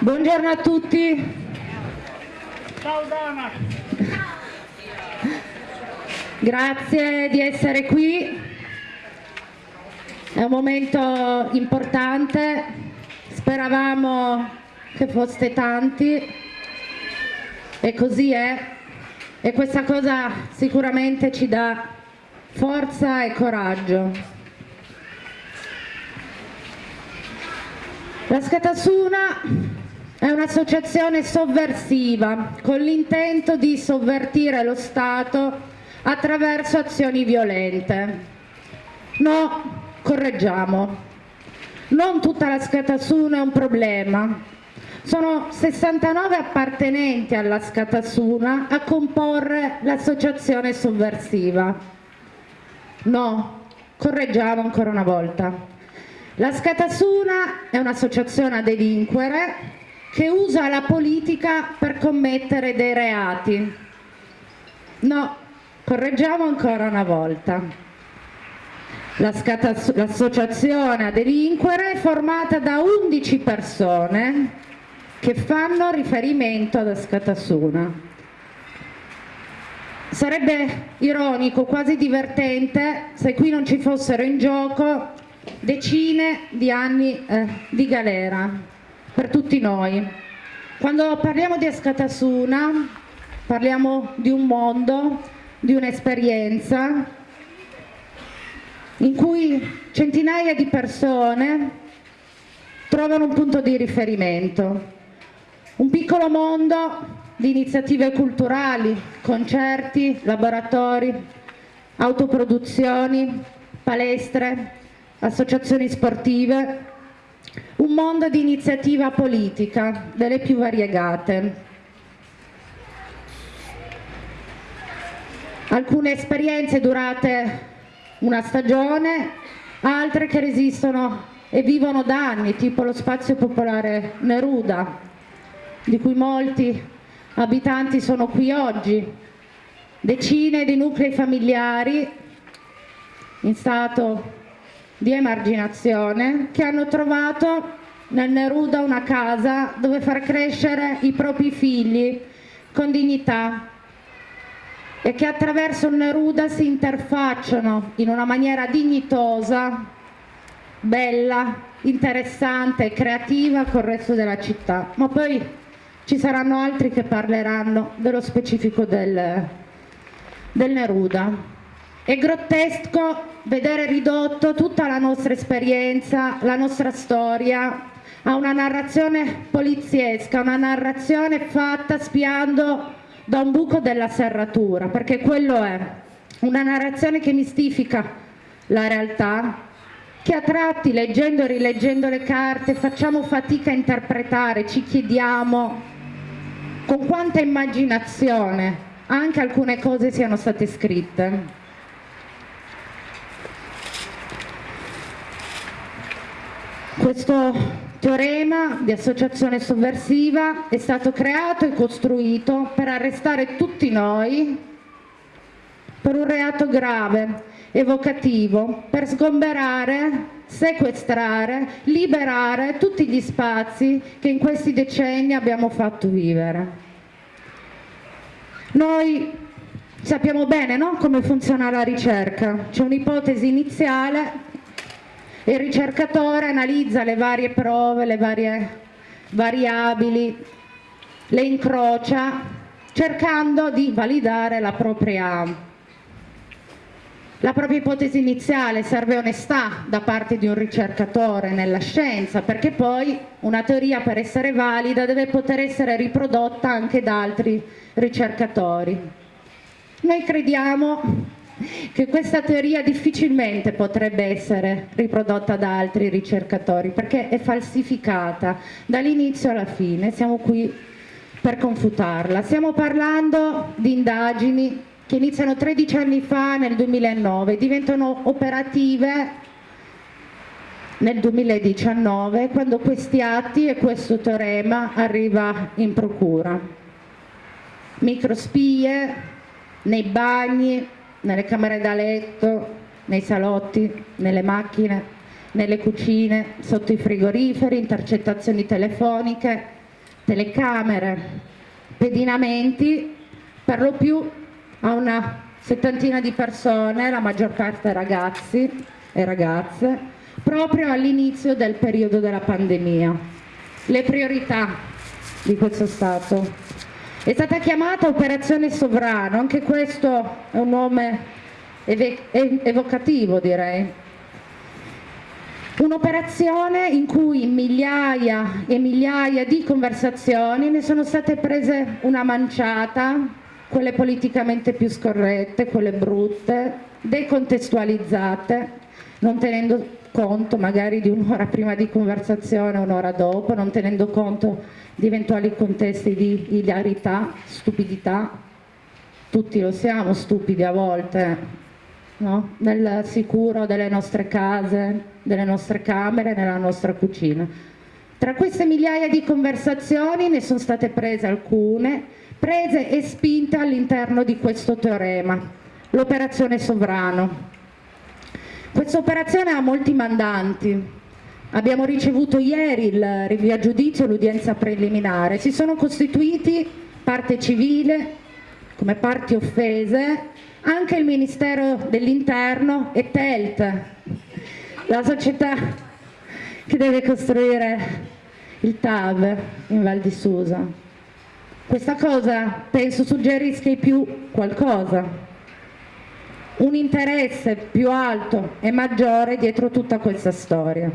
Buongiorno a tutti. Ciao Dana. Grazie di essere qui. È un momento importante. Speravamo che foste tanti e così è. E questa cosa sicuramente ci dà forza e coraggio. La Scatasuna è un'associazione sovversiva con l'intento di sovvertire lo Stato attraverso azioni violente. No, correggiamo. Non tutta la Scatasuna è un problema. Sono 69 appartenenti alla Scatasuna a comporre l'associazione sovversiva. No, correggiamo ancora una volta. La Scatasuna è un'associazione a delinquere che usa la politica per commettere dei reati. No, correggiamo ancora una volta. L'associazione a delinquere è formata da 11 persone che fanno riferimento alla Scatasuna. Sarebbe ironico, quasi divertente, se qui non ci fossero in gioco decine di anni eh, di galera per tutti noi. Quando parliamo di Escatasuna parliamo di un mondo, di un'esperienza in cui centinaia di persone trovano un punto di riferimento, un piccolo mondo di iniziative culturali, concerti, laboratori, autoproduzioni, palestre, associazioni sportive, un mondo di iniziativa politica delle più variegate. Alcune esperienze durate una stagione, altre che resistono e vivono da anni, tipo lo spazio popolare Neruda, di cui molti abitanti sono qui oggi, decine di nuclei familiari in stato di emarginazione che hanno trovato nel Neruda una casa dove far crescere i propri figli con dignità e che attraverso il Neruda si interfacciano in una maniera dignitosa, bella, interessante e creativa col resto della città. Ma poi ci saranno altri che parleranno dello specifico del, del Neruda. È grottesco vedere ridotto tutta la nostra esperienza, la nostra storia a una narrazione poliziesca, una narrazione fatta spiando da un buco della serratura, perché quello è una narrazione che mistifica la realtà, che a tratti, leggendo e rileggendo le carte, facciamo fatica a interpretare, ci chiediamo con quanta immaginazione anche alcune cose siano state scritte. Questo teorema di associazione sovversiva è stato creato e costruito per arrestare tutti noi per un reato grave, evocativo, per sgomberare, sequestrare, liberare tutti gli spazi che in questi decenni abbiamo fatto vivere. Noi sappiamo bene no? come funziona la ricerca, c'è un'ipotesi iniziale il ricercatore analizza le varie prove, le varie variabili, le incrocia cercando di validare la propria, la propria ipotesi iniziale, serve onestà da parte di un ricercatore nella scienza perché poi una teoria per essere valida deve poter essere riprodotta anche da altri ricercatori. Noi crediamo che questa teoria difficilmente potrebbe essere riprodotta da altri ricercatori perché è falsificata dall'inizio alla fine, siamo qui per confutarla. Stiamo parlando di indagini che iniziano 13 anni fa nel 2009, diventano operative nel 2019 quando questi atti e questo teorema arriva in procura. Microspie nei bagni, nelle camere da letto, nei salotti, nelle macchine, nelle cucine, sotto i frigoriferi, intercettazioni telefoniche, telecamere, pedinamenti, per lo più a una settantina di persone, la maggior parte ragazzi e ragazze, proprio all'inizio del periodo della pandemia. Le priorità di questo Stato. È stata chiamata Operazione Sovrano, anche questo è un nome evocativo direi. Un'operazione in cui migliaia e migliaia di conversazioni ne sono state prese una manciata quelle politicamente più scorrette, quelle brutte, decontestualizzate, non tenendo conto magari di un'ora prima di conversazione, un'ora dopo, non tenendo conto di eventuali contesti di ilarità, stupidità, tutti lo siamo stupidi a volte, no? nel sicuro delle nostre case, delle nostre camere, nella nostra cucina. Tra queste migliaia di conversazioni ne sono state prese alcune prese e spinte all'interno di questo teorema, l'operazione Sovrano. Questa operazione ha molti mandanti, abbiamo ricevuto ieri il rinvio a giudizio, l'udienza preliminare, si sono costituiti parte civile come parti offese anche il Ministero dell'Interno e TELT, la società che deve costruire il TAV in Val di Susa. Questa cosa penso suggerisca più qualcosa, un interesse più alto e maggiore dietro tutta questa storia.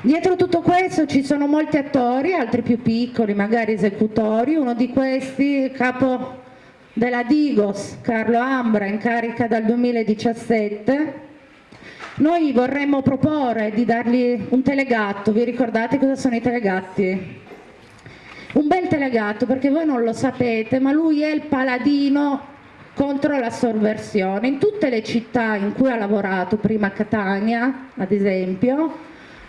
Dietro tutto questo ci sono molti attori, altri più piccoli, magari esecutori, uno di questi capo della Digos, Carlo Ambra, in carica dal 2017. Noi vorremmo proporre di dargli un telegatto, vi ricordate cosa sono i telegatti? Un bel telegatto perché voi non lo sapete, ma lui è il paladino contro la sovversione. In tutte le città in cui ha lavorato, prima Catania ad esempio,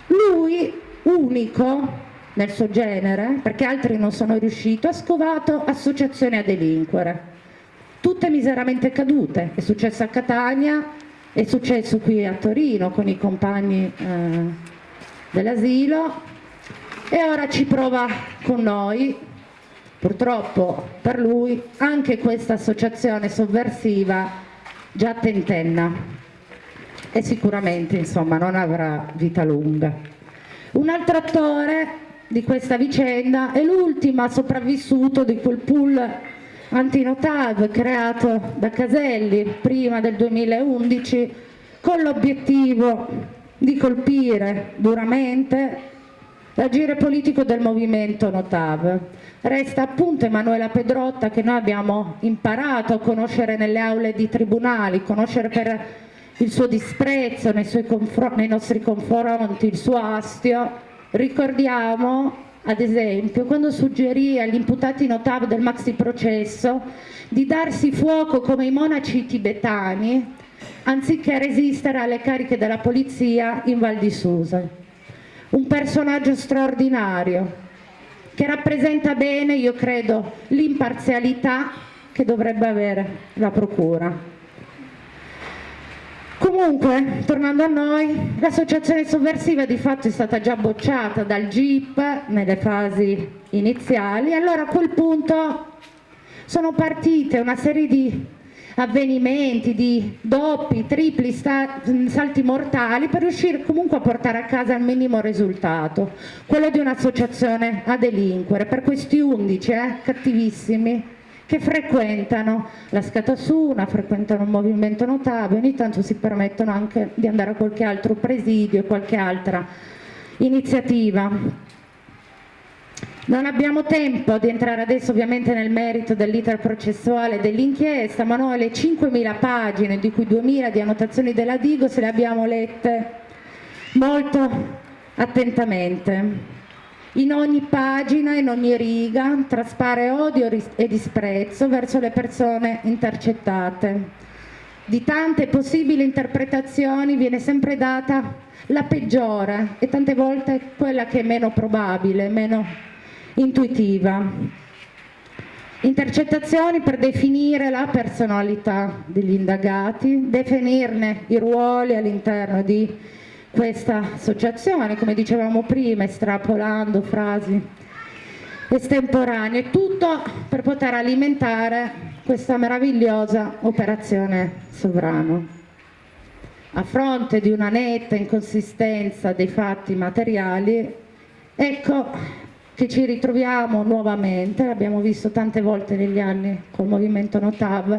lui unico nel suo genere, perché altri non sono riusciti, ha scovato associazioni a delinquere, tutte miseramente cadute. È successo a Catania, è successo qui a Torino con i compagni eh, dell'asilo, e ora ci prova con noi, purtroppo per lui, anche questa associazione sovversiva già tentenna e sicuramente insomma non avrà vita lunga. Un altro attore di questa vicenda è l'ultimo sopravvissuto di quel pool antinotav creato da Caselli prima del 2011 con l'obiettivo di colpire duramente l'agire politico del movimento Notav. Resta appunto Emanuela Pedrotta che noi abbiamo imparato a conoscere nelle aule di tribunali, conoscere per il suo disprezzo nei, nei nostri confronti, il suo astio. Ricordiamo ad esempio, quando suggerì agli imputati Notav del maxi processo di darsi fuoco come i monaci tibetani anziché resistere alle cariche della polizia in Val di Susa un personaggio straordinario che rappresenta bene, io credo, l'imparzialità che dovrebbe avere la Procura. Comunque, tornando a noi, l'associazione sovversiva di fatto è stata già bocciata dal GIP nelle fasi iniziali, allora a quel punto sono partite una serie di avvenimenti, di doppi, tripli salti mortali per riuscire comunque a portare a casa il minimo risultato, quello di un'associazione a delinquere, per questi undici eh, cattivissimi che frequentano la Scatasuna, frequentano un movimento notabile, ogni tanto si permettono anche di andare a qualche altro presidio, qualche altra iniziativa. Non abbiamo tempo di entrare adesso ovviamente nel merito dell'iter processuale dell'inchiesta, ma noi le 5.000 pagine, di cui 2.000 di annotazioni della Digo, se le abbiamo lette molto attentamente. In ogni pagina, in ogni riga, traspare odio e disprezzo verso le persone intercettate. Di tante possibili interpretazioni viene sempre data la peggiore e tante volte quella che è meno probabile, meno intuitiva. Intercettazioni per definire la personalità degli indagati, definirne i ruoli all'interno di questa associazione, come dicevamo prima, estrapolando frasi estemporanee, tutto per poter alimentare questa meravigliosa operazione sovrano. A fronte di una netta inconsistenza dei fatti materiali, ecco che ci ritroviamo nuovamente, l'abbiamo visto tante volte negli anni col movimento Notav,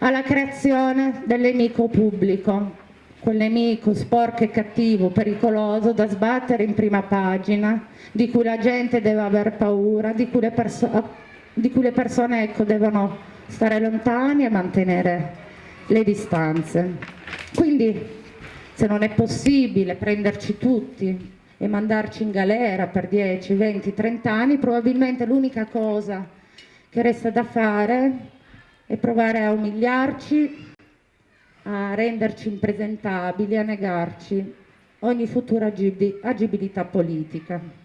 alla creazione del nemico pubblico, quel nemico sporco e cattivo, pericoloso, da sbattere in prima pagina, di cui la gente deve aver paura, di cui le, perso di cui le persone ecco, devono stare lontani e mantenere le distanze. Quindi se non è possibile prenderci tutti e mandarci in galera per 10, 20, 30 anni, probabilmente l'unica cosa che resta da fare è provare a umiliarci, a renderci impresentabili, a negarci ogni futura agibilità politica.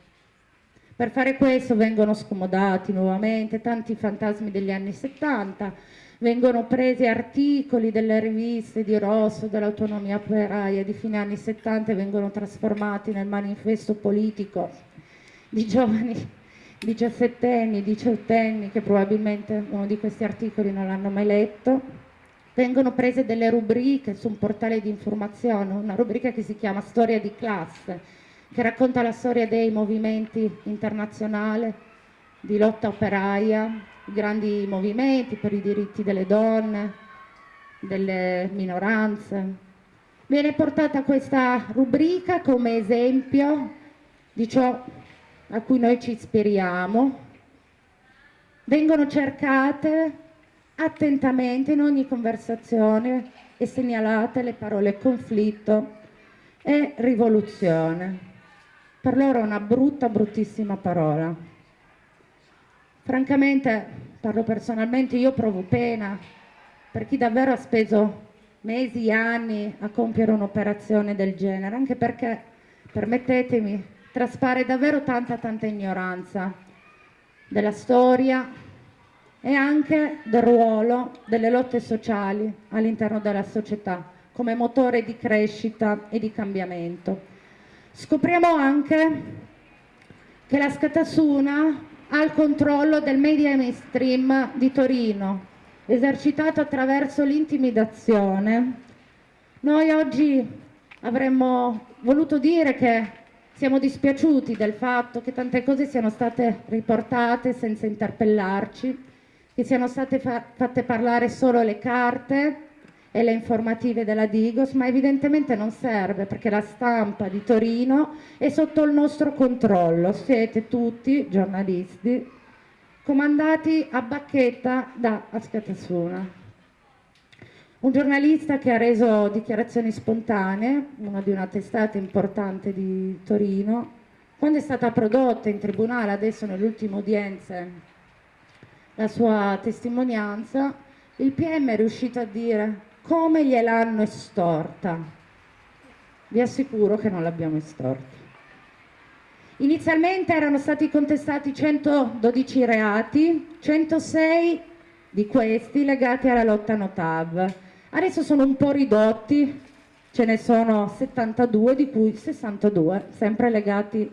Per fare questo vengono scomodati nuovamente tanti fantasmi degli anni 70, vengono presi articoli delle riviste di Rosso, dell'autonomia operaia di fine anni 70 e vengono trasformati nel manifesto politico di giovani diciassettenni, diciottenni che probabilmente uno di questi articoli non l'hanno mai letto. Vengono prese delle rubriche su un portale di informazione, una rubrica che si chiama Storia di classe, che racconta la storia dei movimenti internazionali di lotta operaia, grandi movimenti per i diritti delle donne, delle minoranze. Viene portata questa rubrica come esempio di ciò a cui noi ci ispiriamo. Vengono cercate attentamente in ogni conversazione e segnalate le parole conflitto e rivoluzione. Per loro è una brutta, bruttissima parola. Francamente, parlo personalmente, io provo pena per chi davvero ha speso mesi, anni a compiere un'operazione del genere, anche perché, permettetemi, traspare davvero tanta, tanta ignoranza della storia, e anche del ruolo delle lotte sociali all'interno della società come motore di crescita e di cambiamento. Scopriamo anche che la Scatasuna ha il controllo del media mainstream di Torino, esercitato attraverso l'intimidazione. Noi oggi avremmo voluto dire che siamo dispiaciuti del fatto che tante cose siano state riportate senza interpellarci, che siano state fa fatte parlare solo le carte e le informative della Digos, ma evidentemente non serve perché la stampa di Torino è sotto il nostro controllo. Siete tutti giornalisti comandati a bacchetta da Ascatasuna. Un giornalista che ha reso dichiarazioni spontanee, uno di una testata importante di Torino, quando è stata prodotta in tribunale, adesso nelle ultime udienze la sua testimonianza, il PM è riuscito a dire come gliel'hanno estorta. Vi assicuro che non l'abbiamo estorta. Inizialmente erano stati contestati 112 reati, 106 di questi legati alla lotta Notav. Adesso sono un po' ridotti, ce ne sono 72, di cui 62 sempre legati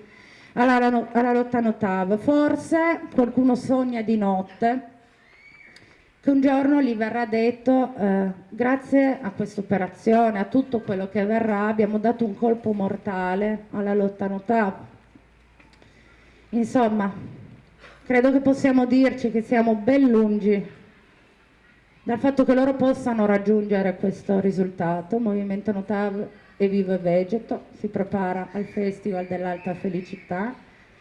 alla, alla lotta Notav. Forse qualcuno sogna di notte che un giorno gli verrà detto eh, grazie a questa operazione, a tutto quello che verrà, abbiamo dato un colpo mortale alla lotta Notav. Insomma, credo che possiamo dirci che siamo ben lungi dal fatto che loro possano raggiungere questo risultato. Movimento Notav e Vivo e Vegeto, si prepara al Festival dell'Alta Felicità,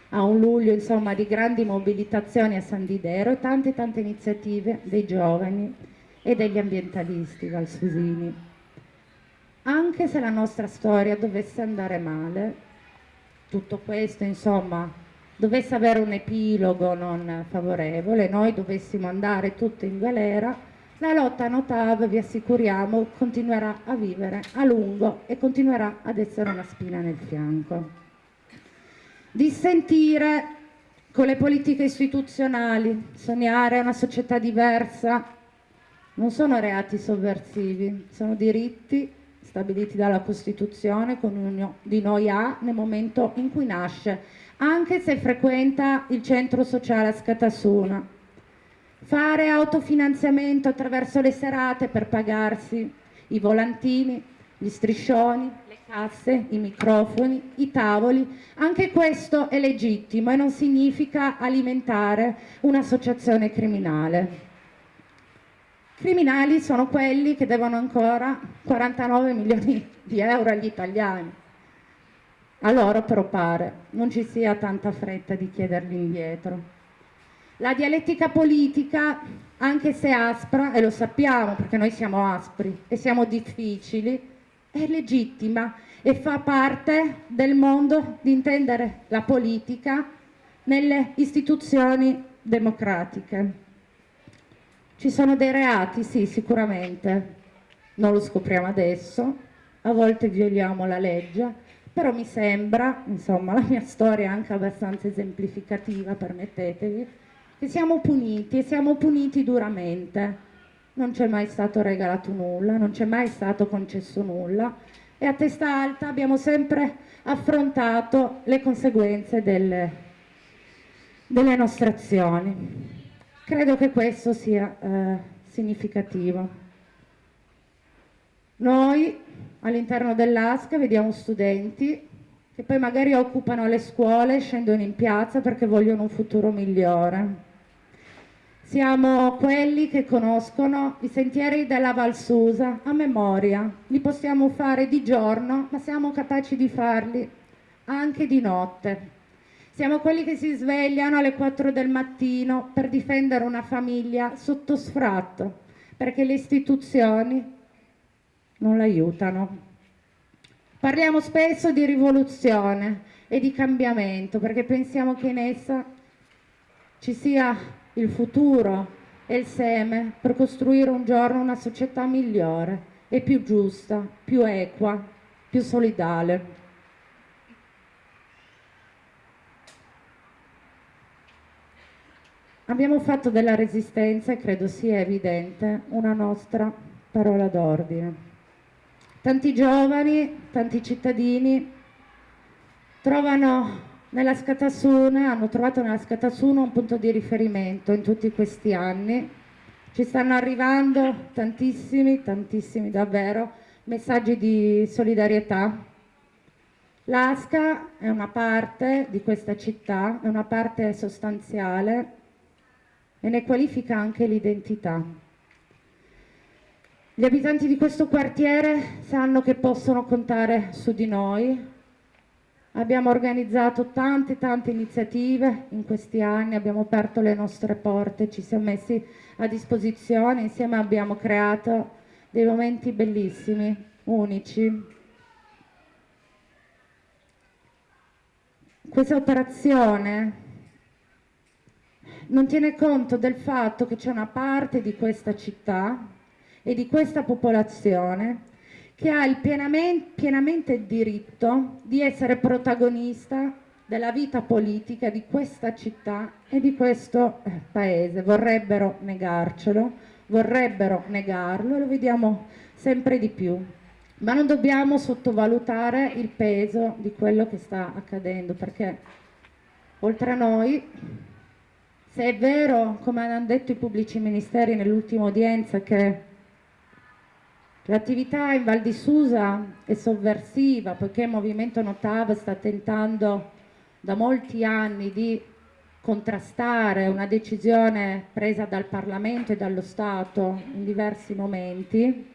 a un luglio insomma di grandi mobilitazioni a San Didero e tante tante iniziative dei giovani e degli ambientalisti valsusini. Anche se la nostra storia dovesse andare male, tutto questo insomma dovesse avere un epilogo non favorevole, noi dovessimo andare tutti in galera, la lotta Notav, vi assicuriamo, continuerà a vivere a lungo e continuerà ad essere una spina nel fianco. Dissentire con le politiche istituzionali, sognare una società diversa, non sono reati sovversivi, sono diritti stabiliti dalla Costituzione che ognuno di noi ha nel momento in cui nasce, anche se frequenta il centro sociale a Scatasuna. Fare autofinanziamento attraverso le serate per pagarsi i volantini, gli striscioni, casse, i microfoni, i tavoli, anche questo è legittimo e non significa alimentare un'associazione criminale. Criminali sono quelli che devono ancora 49 milioni di euro agli italiani. A loro però pare non ci sia tanta fretta di chiederli indietro. La dialettica politica, anche se aspra, e lo sappiamo perché noi siamo aspri e siamo difficili, è legittima e fa parte del mondo di intendere la politica nelle istituzioni democratiche. Ci sono dei reati, sì, sicuramente, non lo scopriamo adesso, a volte violiamo la legge, però mi sembra, insomma, la mia storia è anche abbastanza esemplificativa, permettetevi, che siamo puniti e siamo puniti duramente. Non c'è mai stato regalato nulla, non c'è mai stato concesso nulla e a testa alta abbiamo sempre affrontato le conseguenze delle, delle nostre azioni. Credo che questo sia eh, significativo. Noi all'interno dell'ASCA vediamo studenti che poi magari occupano le scuole, scendono in piazza perché vogliono un futuro migliore. Siamo quelli che conoscono i sentieri della Valsusa a memoria, li possiamo fare di giorno, ma siamo capaci di farli anche di notte. Siamo quelli che si svegliano alle 4 del mattino per difendere una famiglia sotto sfratto, perché le istituzioni non l'aiutano. Parliamo spesso di rivoluzione e di cambiamento, perché pensiamo che in essa ci sia il futuro e il seme per costruire un giorno una società migliore e più giusta, più equa, più solidale. Abbiamo fatto della resistenza, e credo sia evidente, una nostra parola d'ordine. Tanti giovani, tanti cittadini trovano nella Scatasuna, hanno trovato nella Scatasuna un punto di riferimento in tutti questi anni. Ci stanno arrivando tantissimi, tantissimi davvero, messaggi di solidarietà. L'Asca è una parte di questa città, è una parte sostanziale e ne qualifica anche l'identità. Gli abitanti di questo quartiere sanno che possono contare su di noi. Abbiamo organizzato tante tante iniziative in questi anni, abbiamo aperto le nostre porte, ci siamo messi a disposizione, insieme abbiamo creato dei momenti bellissimi, unici. Questa operazione non tiene conto del fatto che c'è una parte di questa città e di questa popolazione che ha il pienamente, pienamente diritto di essere protagonista della vita politica di questa città e di questo eh, paese. Vorrebbero negarcelo, vorrebbero negarlo e lo vediamo sempre di più. Ma non dobbiamo sottovalutare il peso di quello che sta accadendo perché oltre a noi se è vero, come hanno detto i pubblici ministeri nell'ultima udienza, che l'attività in Val di Susa è sovversiva, poiché il Movimento Notav sta tentando da molti anni di contrastare una decisione presa dal Parlamento e dallo Stato in diversi momenti,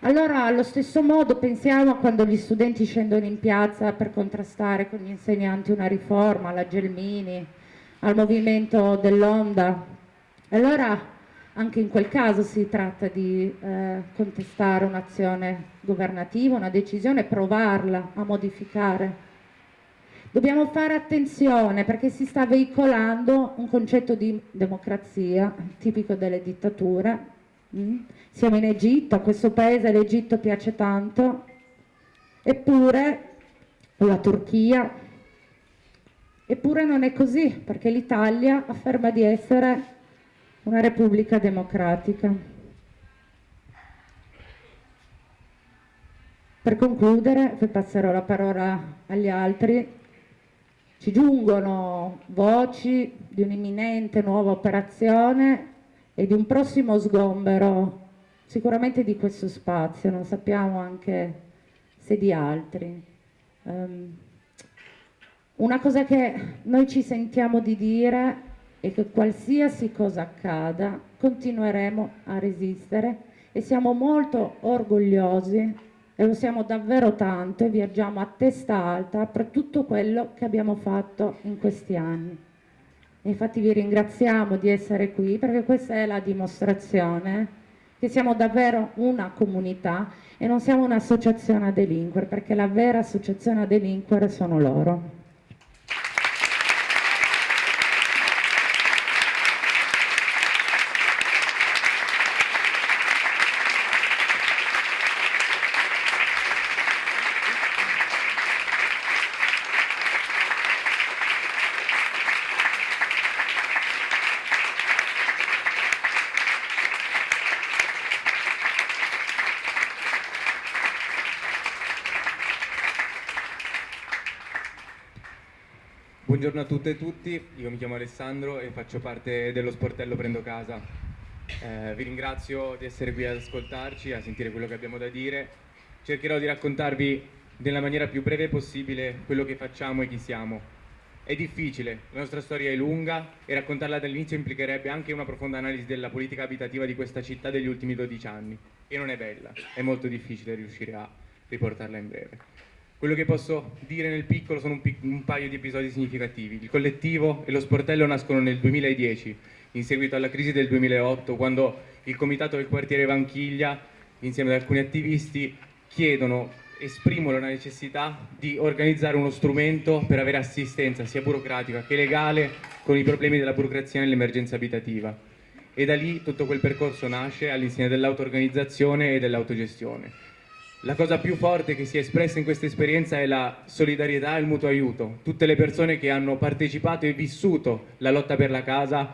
allora allo stesso modo pensiamo a quando gli studenti scendono in piazza per contrastare con gli insegnanti una riforma, la Gelmini, al movimento dell'onda. Allora anche in quel caso si tratta di eh, contestare un'azione governativa, una decisione, provarla a modificare. Dobbiamo fare attenzione perché si sta veicolando un concetto di democrazia tipico delle dittature. Mm? Siamo in Egitto, questo paese l'Egitto piace tanto, eppure la Turchia, Eppure non è così, perché l'Italia afferma di essere una repubblica democratica. Per concludere, poi passerò la parola agli altri, Ci giungono voci di un'imminente nuova operazione e di un prossimo sgombero, sicuramente di questo spazio, non sappiamo anche se di altri. Um, una cosa che noi ci sentiamo di dire è che qualsiasi cosa accada continueremo a resistere e siamo molto orgogliosi e lo siamo davvero tanto e viaggiamo a testa alta per tutto quello che abbiamo fatto in questi anni. Infatti vi ringraziamo di essere qui perché questa è la dimostrazione che siamo davvero una comunità e non siamo un'associazione a delinquere perché la vera associazione a delinquere sono loro. Buongiorno a tutte e tutti, io mi chiamo Alessandro e faccio parte dello sportello Prendo Casa. Eh, vi ringrazio di essere qui ad ascoltarci, a sentire quello che abbiamo da dire. Cercherò di raccontarvi nella maniera più breve possibile quello che facciamo e chi siamo. È difficile, la nostra storia è lunga e raccontarla dall'inizio implicherebbe anche una profonda analisi della politica abitativa di questa città degli ultimi 12 anni. E non è bella, è molto difficile riuscire a riportarla in breve. Quello che posso dire nel piccolo sono un, pic un, paio di episodi significativi. Il collettivo e lo sportello nascono nel 2010, in seguito alla crisi del 2008, quando il comitato del quartiere Vanchiglia, insieme ad alcuni attivisti, chiedono, esprimono la necessità di organizzare uno strumento per avere assistenza sia burocratica che legale con i problemi della burocrazia nell'emergenza abitativa. E da lì tutto quel percorso nasce all'insegna dell'auto-organizzazione e dell'autogestione la cosa più forte che si è espressa in questa esperienza è la solidarietà e il mutuo aiuto. Tutte le persone che hanno partecipato e vissuto la lotta per la casa,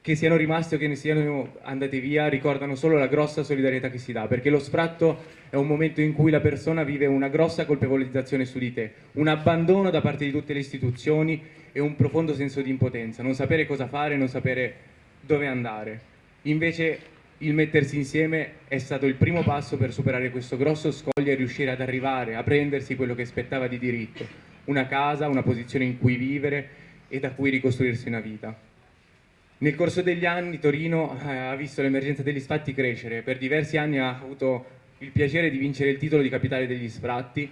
che siano rimaste o che ne siano andate via, ricordano solo la grossa solidarietà che si dà, perché lo sfratto è un momento in cui la persona vive una grossa colpevolizzazione su di te, un abbandono da parte di tutte le istituzioni e un profondo senso di impotenza, non sapere cosa fare, non sapere dove andare. Invece il mettersi insieme è stato il primo passo per superare questo grosso scoglio e riuscire ad arrivare a prendersi quello che spettava di diritto, una casa, una posizione in cui vivere e da cui ricostruirsi una vita. Nel corso degli anni Torino eh, ha visto l'emergenza degli sfratti crescere, per diversi anni ha avuto il piacere di vincere il titolo di capitale degli sfratti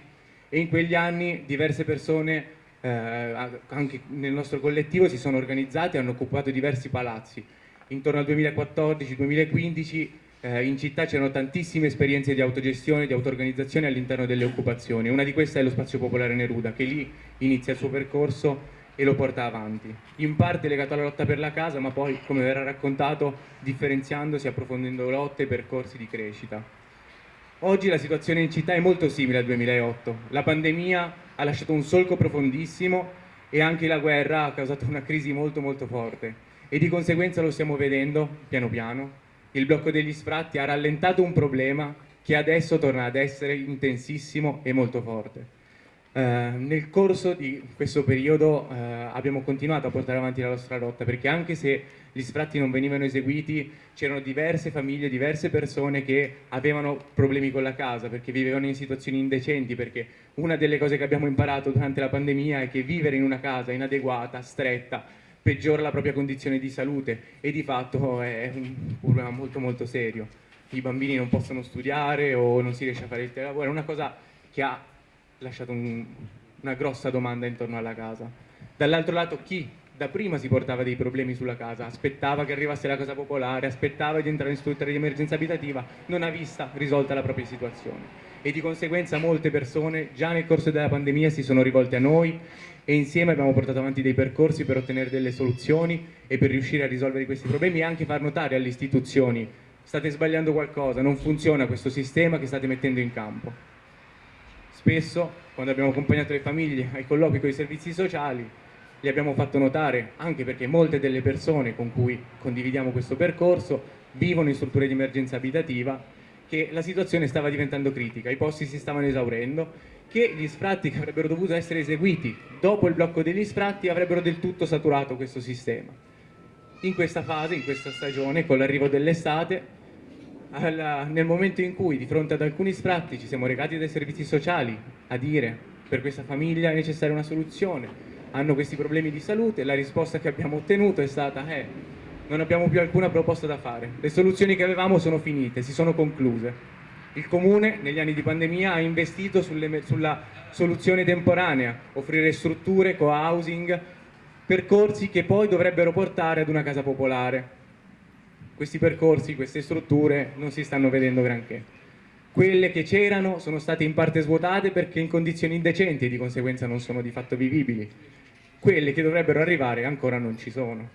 e in quegli anni diverse persone eh, anche nel nostro collettivo si sono organizzate e hanno occupato diversi palazzi intorno al 2014-2015 eh, in città c'erano tantissime esperienze di autogestione, di auto-organizzazione all'interno delle occupazioni. Una di queste è lo Spazio Popolare Neruda, che lì inizia il suo percorso e lo porta avanti. In parte legato alla lotta per la casa, ma poi, come verrà raccontato, differenziandosi, approfondendo lotte e percorsi di crescita. Oggi la situazione in città è molto simile al 2008. La pandemia ha lasciato un solco profondissimo e anche la guerra ha causato una crisi molto molto forte e di conseguenza lo stiamo vedendo piano piano. Il blocco degli sfratti ha rallentato un problema che adesso torna ad essere intensissimo e molto forte. Uh, nel corso di questo periodo uh, abbiamo continuato a portare avanti la nostra lotta perché anche se gli sfratti non venivano eseguiti c'erano diverse famiglie, diverse persone che avevano problemi con la casa perché vivevano in situazioni indecenti perché una delle cose che abbiamo imparato durante la pandemia è che vivere in una casa inadeguata, stretta, peggiora la propria condizione di salute e di fatto è un problema molto molto serio. I bambini non possono studiare o non si riesce a fare il telelavoro, è una cosa che ha lasciato un, una grossa domanda intorno alla casa. Dall'altro lato chi da prima si portava dei problemi sulla casa, aspettava che arrivasse la casa popolare, aspettava di entrare in struttura di emergenza abitativa, non ha vista risolta la propria situazione. E di conseguenza molte persone già nel corso della pandemia si sono rivolte a noi e insieme abbiamo portato avanti dei percorsi per ottenere delle soluzioni e per riuscire a risolvere questi problemi e anche far notare alle istituzioni state sbagliando qualcosa, non funziona questo sistema che state mettendo in campo. Spesso, quando abbiamo accompagnato le famiglie ai colloqui con i servizi sociali, li abbiamo fatto notare, anche perché molte delle persone con cui condividiamo questo percorso vivono in strutture di emergenza abitativa, che la situazione stava diventando critica, i posti si stavano esaurendo che gli sfratti che avrebbero dovuto essere eseguiti dopo il blocco degli sfratti avrebbero del tutto saturato questo sistema. In questa fase, in questa stagione, con l'arrivo dell'estate, nel momento in cui di fronte ad alcuni sfratti ci siamo recati dai servizi sociali a dire per questa famiglia è necessaria una soluzione, hanno questi problemi di salute, la risposta che abbiamo ottenuto è stata eh, non abbiamo più alcuna proposta da fare, le soluzioni che avevamo sono finite, si sono concluse il Comune negli anni di pandemia ha investito sulle, sulla soluzione temporanea, offrire strutture, co-housing, percorsi che poi dovrebbero portare ad una casa popolare. Questi percorsi, queste strutture non si stanno vedendo granché. Quelle che c'erano sono state in parte svuotate perché in condizioni indecenti e di conseguenza non sono di fatto vivibili. Quelle che dovrebbero arrivare ancora non ci sono.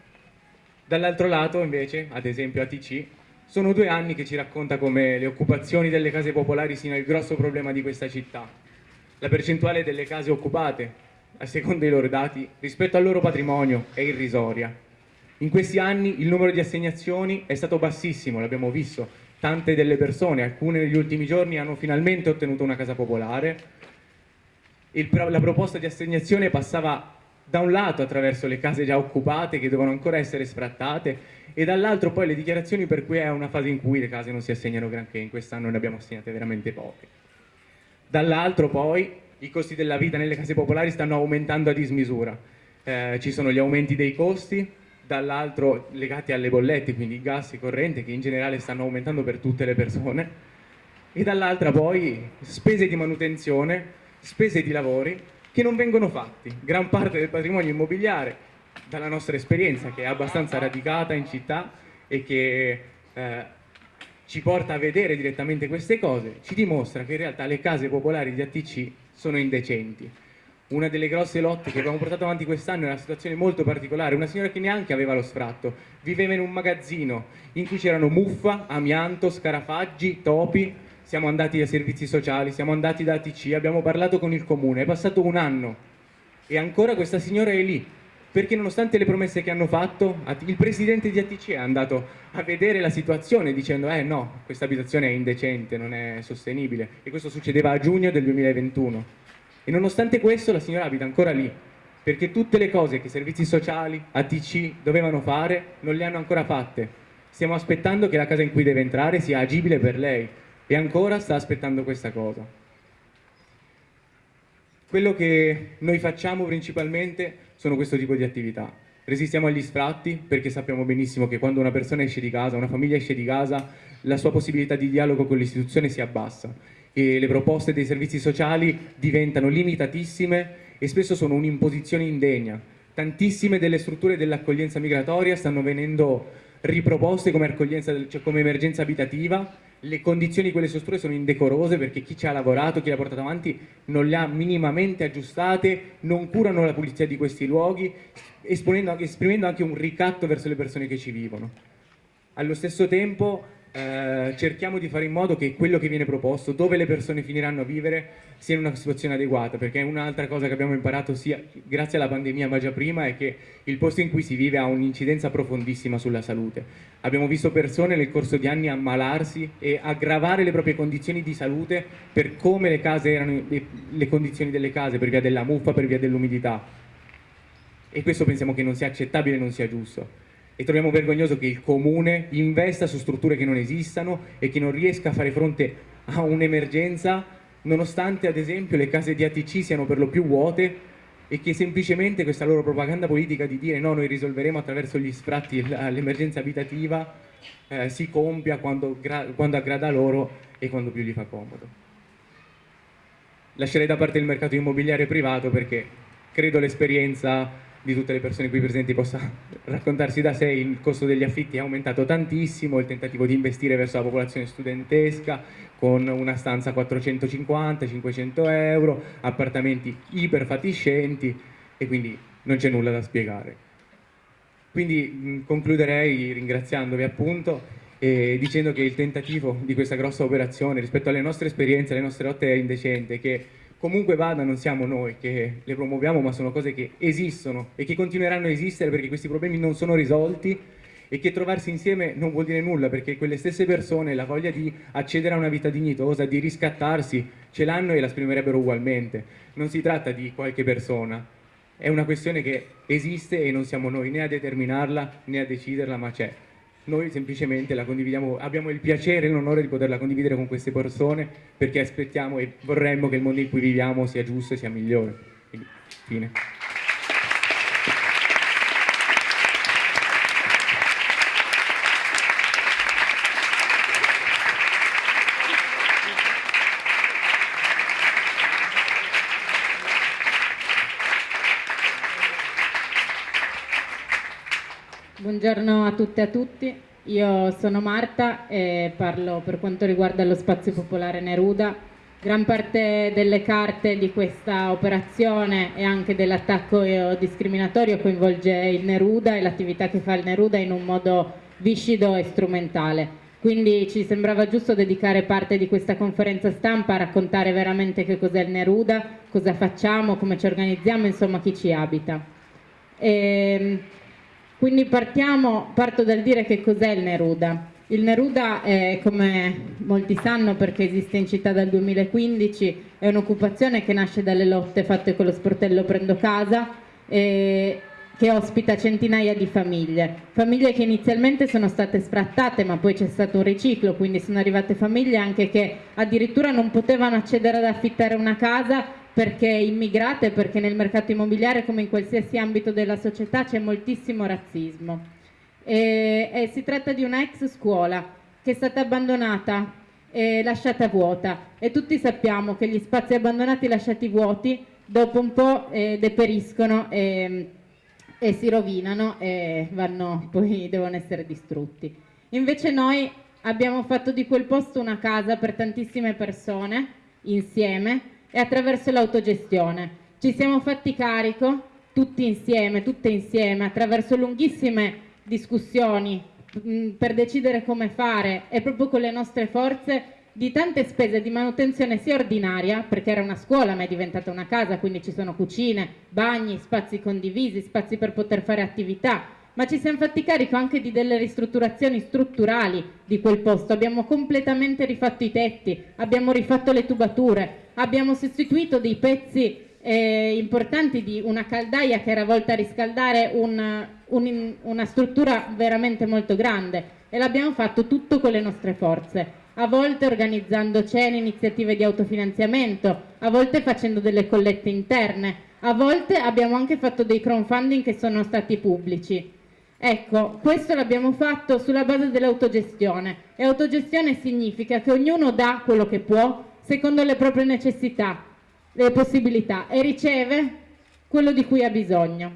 Dall'altro lato invece, ad esempio ATC, sono due anni che ci racconta come le occupazioni delle case popolari siano il grosso problema di questa città. La percentuale delle case occupate, a seconda dei loro dati, rispetto al loro patrimonio è irrisoria. In questi anni il numero di assegnazioni è stato bassissimo, l'abbiamo visto. Tante delle persone, alcune negli ultimi giorni, hanno finalmente ottenuto una casa popolare. Il, la proposta di assegnazione passava da un lato attraverso le case già occupate che devono ancora essere sfrattate e dall'altro poi le dichiarazioni per cui è una fase in cui le case non si assegnano granché, in quest'anno ne abbiamo assegnate veramente poche. Dall'altro poi i costi della vita nelle case popolari stanno aumentando a dismisura, eh, ci sono gli aumenti dei costi, dall'altro legati alle bollette, quindi gas e corrente che in generale stanno aumentando per tutte le persone, e dall'altra poi spese di manutenzione, spese di lavori che non vengono fatti. Gran parte del patrimonio immobiliare, dalla nostra esperienza, che è abbastanza radicata in città e che eh, ci porta a vedere direttamente queste cose, ci dimostra che in realtà le case popolari di ATC sono indecenti. Una delle grosse lotte che abbiamo portato avanti quest'anno è una situazione molto particolare, una signora che neanche aveva lo sfratto, viveva in un magazzino in cui c'erano muffa, amianto, scarafaggi, topi, siamo andati ai servizi sociali, siamo andati da ATC, abbiamo parlato con il comune, è passato un anno e ancora questa signora è lì, perché nonostante le promesse che hanno fatto, il presidente di ATC è andato a vedere la situazione dicendo eh no, questa abitazione è indecente, non è sostenibile. E questo succedeva a giugno del 2021 e nonostante questo la signora abita ancora lì perché tutte le cose che i servizi sociali, ATC dovevano fare non le hanno ancora fatte. Stiamo aspettando che la casa in cui deve entrare sia agibile per lei e ancora sta aspettando questa cosa. Quello che noi facciamo principalmente sono questo tipo di attività. Resistiamo agli sfratti perché sappiamo benissimo che quando una persona esce di casa, una famiglia esce di casa, la sua possibilità di dialogo con l'istituzione si abbassa e le proposte dei servizi sociali diventano limitatissime e spesso sono un'imposizione indegna. Tantissime delle strutture dell'accoglienza migratoria stanno venendo riproposte come, cioè come emergenza abitativa le condizioni di quelle strutture sono indecorose perché chi ci ha lavorato, chi le ha portato avanti non le ha minimamente aggiustate, non curano la pulizia di questi luoghi, esprimendo anche un ricatto verso le persone che ci vivono. Allo stesso tempo eh, cerchiamo di fare in modo che quello che viene proposto, dove le persone finiranno a vivere, sia in una situazione adeguata, perché un'altra cosa che abbiamo imparato sia grazie alla pandemia ma già prima è che il posto in cui si vive ha un'incidenza profondissima sulla salute. Abbiamo visto persone nel corso di anni ammalarsi e aggravare le proprie condizioni di salute per come le case erano le condizioni delle case, per via della muffa, per via dell'umidità. E questo pensiamo che non sia accettabile non sia giusto e troviamo vergognoso che il comune investa su strutture che non esistano e che non riesca a fare fronte a un'emergenza nonostante ad esempio le case di ATC siano per lo più vuote e che semplicemente questa loro propaganda politica di dire no, noi risolveremo attraverso gli sfratti l'emergenza abitativa eh, si compia quando, quando aggrada loro e quando più gli fa comodo. Lascerei da parte il mercato immobiliare privato perché credo l'esperienza di tutte le persone qui presenti possa raccontarsi da sé, il costo degli affitti è aumentato tantissimo, il tentativo di investire verso la popolazione studentesca con una stanza 450-500 euro, appartamenti iperfatiscenti e quindi non c'è nulla da spiegare. Quindi concluderei ringraziandovi appunto e dicendo che il tentativo di questa grossa operazione rispetto alle nostre esperienze, alle nostre lotte è indecente, che comunque vada non siamo noi che le promuoviamo ma sono cose che esistono e che continueranno a esistere perché questi problemi non sono risolti e che trovarsi insieme non vuol dire nulla perché quelle stesse persone la voglia di accedere a una vita dignitosa, di riscattarsi, ce l'hanno e la esprimerebbero ugualmente. Non si tratta di qualche persona, è una questione che esiste e non siamo noi né a determinarla né a deciderla, ma c'è. Noi semplicemente la condividiamo, abbiamo il piacere e l'onore di poterla condividere con queste persone perché aspettiamo e vorremmo che il mondo in cui viviamo sia giusto e sia migliore. Quindi, fine. Buongiorno a tutte e a tutti, io sono Marta e parlo per quanto riguarda lo spazio popolare Neruda. Gran parte delle carte di questa operazione e anche dell'attacco discriminatorio coinvolge il Neruda e l'attività che fa il Neruda in un modo viscido e strumentale. Quindi ci sembrava giusto dedicare parte di questa conferenza stampa a raccontare veramente che cos'è il Neruda, cosa facciamo, come ci organizziamo, insomma chi ci abita. E, ehm, quindi partiamo, parto dal dire che cos'è il Neruda. Il Neruda, è, come molti sanno perché esiste in città dal 2015, è un'occupazione che nasce dalle lotte fatte con lo sportello Prendo Casa e che ospita centinaia di famiglie. Famiglie che inizialmente sono state sfrattate ma poi c'è stato un riciclo, quindi sono arrivate famiglie anche che addirittura non potevano accedere ad affittare una casa perché immigrate, perché nel mercato immobiliare come in qualsiasi ambito della società c'è moltissimo razzismo. E, e si tratta di una ex scuola che è stata abbandonata e lasciata vuota e tutti sappiamo che gli spazi abbandonati lasciati vuoti dopo un po' eh, deperiscono e, e, si rovinano e vanno, poi devono essere distrutti. Invece noi abbiamo fatto di quel posto una casa per tantissime persone insieme e attraverso l'autogestione. Ci siamo fatti carico tutti insieme, tutte insieme, attraverso lunghissime discussioni mh, mm, per decidere come fare e proprio con le nostre forze di tante spese di manutenzione sia ordinaria, perché era una scuola ma è diventata una casa, quindi ci sono cucine, bagni, spazi condivisi, spazi per poter fare attività, ma ci siamo fatti carico anche di delle ristrutturazioni strutturali di quel posto, abbiamo completamente rifatto i tetti, abbiamo rifatto le tubature, abbiamo sostituito dei pezzi eh, importanti di una caldaia che era volta a riscaldare un, un, una struttura veramente molto grande. E l'abbiamo fatto tutto con le nostre forze. A volte organizzando cene, iniziative di autofinanziamento, a volte facendo delle collette interne, a volte abbiamo anche fatto dei crowdfunding che sono stati pubblici. Ecco, questo l'abbiamo fatto sulla base dell'autogestione. E autogestione significa che ognuno dà quello che può secondo le proprie necessità, le possibilità e riceve quello di cui ha bisogno.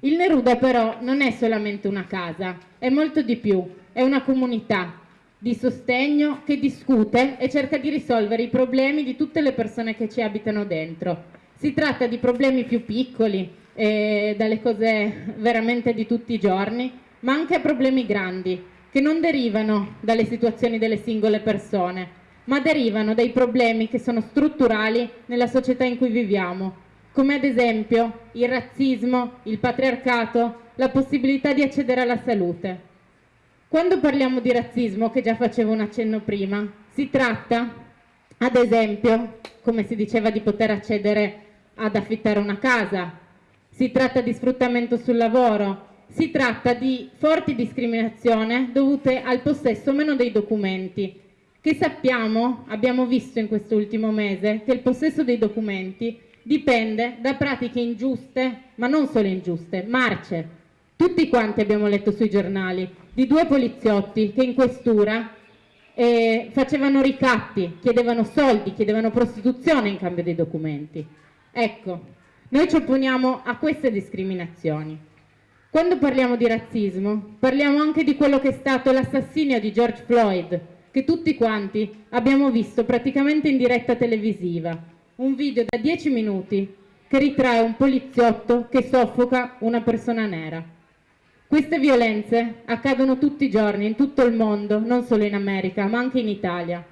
Il Neruda però non è solamente una casa, è molto di più, è una comunità di sostegno che discute e cerca di risolvere i problemi di tutte le persone che ci abitano dentro. Si tratta di problemi più piccoli, eh, dalle cose veramente di tutti i giorni, ma anche problemi grandi, che non derivano dalle situazioni delle singole persone, ma derivano dai problemi che sono strutturali nella società in cui viviamo, come ad esempio il razzismo, il patriarcato, la possibilità di accedere alla salute. Quando parliamo di razzismo, che già facevo un accenno prima, si tratta, ad esempio, come si diceva, di poter accedere ad affittare una casa, si tratta di sfruttamento sul lavoro, si tratta di forti discriminazioni dovute al possesso o meno dei documenti, che sappiamo, abbiamo visto in quest'ultimo mese, che il possesso dei documenti dipende da pratiche ingiuste, ma non solo ingiuste, marce. Tutti quanti abbiamo letto sui giornali di due poliziotti che in questura eh, facevano ricatti, chiedevano soldi, chiedevano prostituzione in cambio dei documenti. Ecco, noi ci opponiamo a queste discriminazioni. Quando parliamo di razzismo, parliamo anche di quello che è stato l'assassinio di George Floyd, che tutti quanti abbiamo visto praticamente in diretta televisiva, un video da 10 minuti che ritrae un poliziotto che soffoca una persona nera. Queste violenze accadono tutti i giorni in tutto il mondo, non solo in America, ma anche in Italia.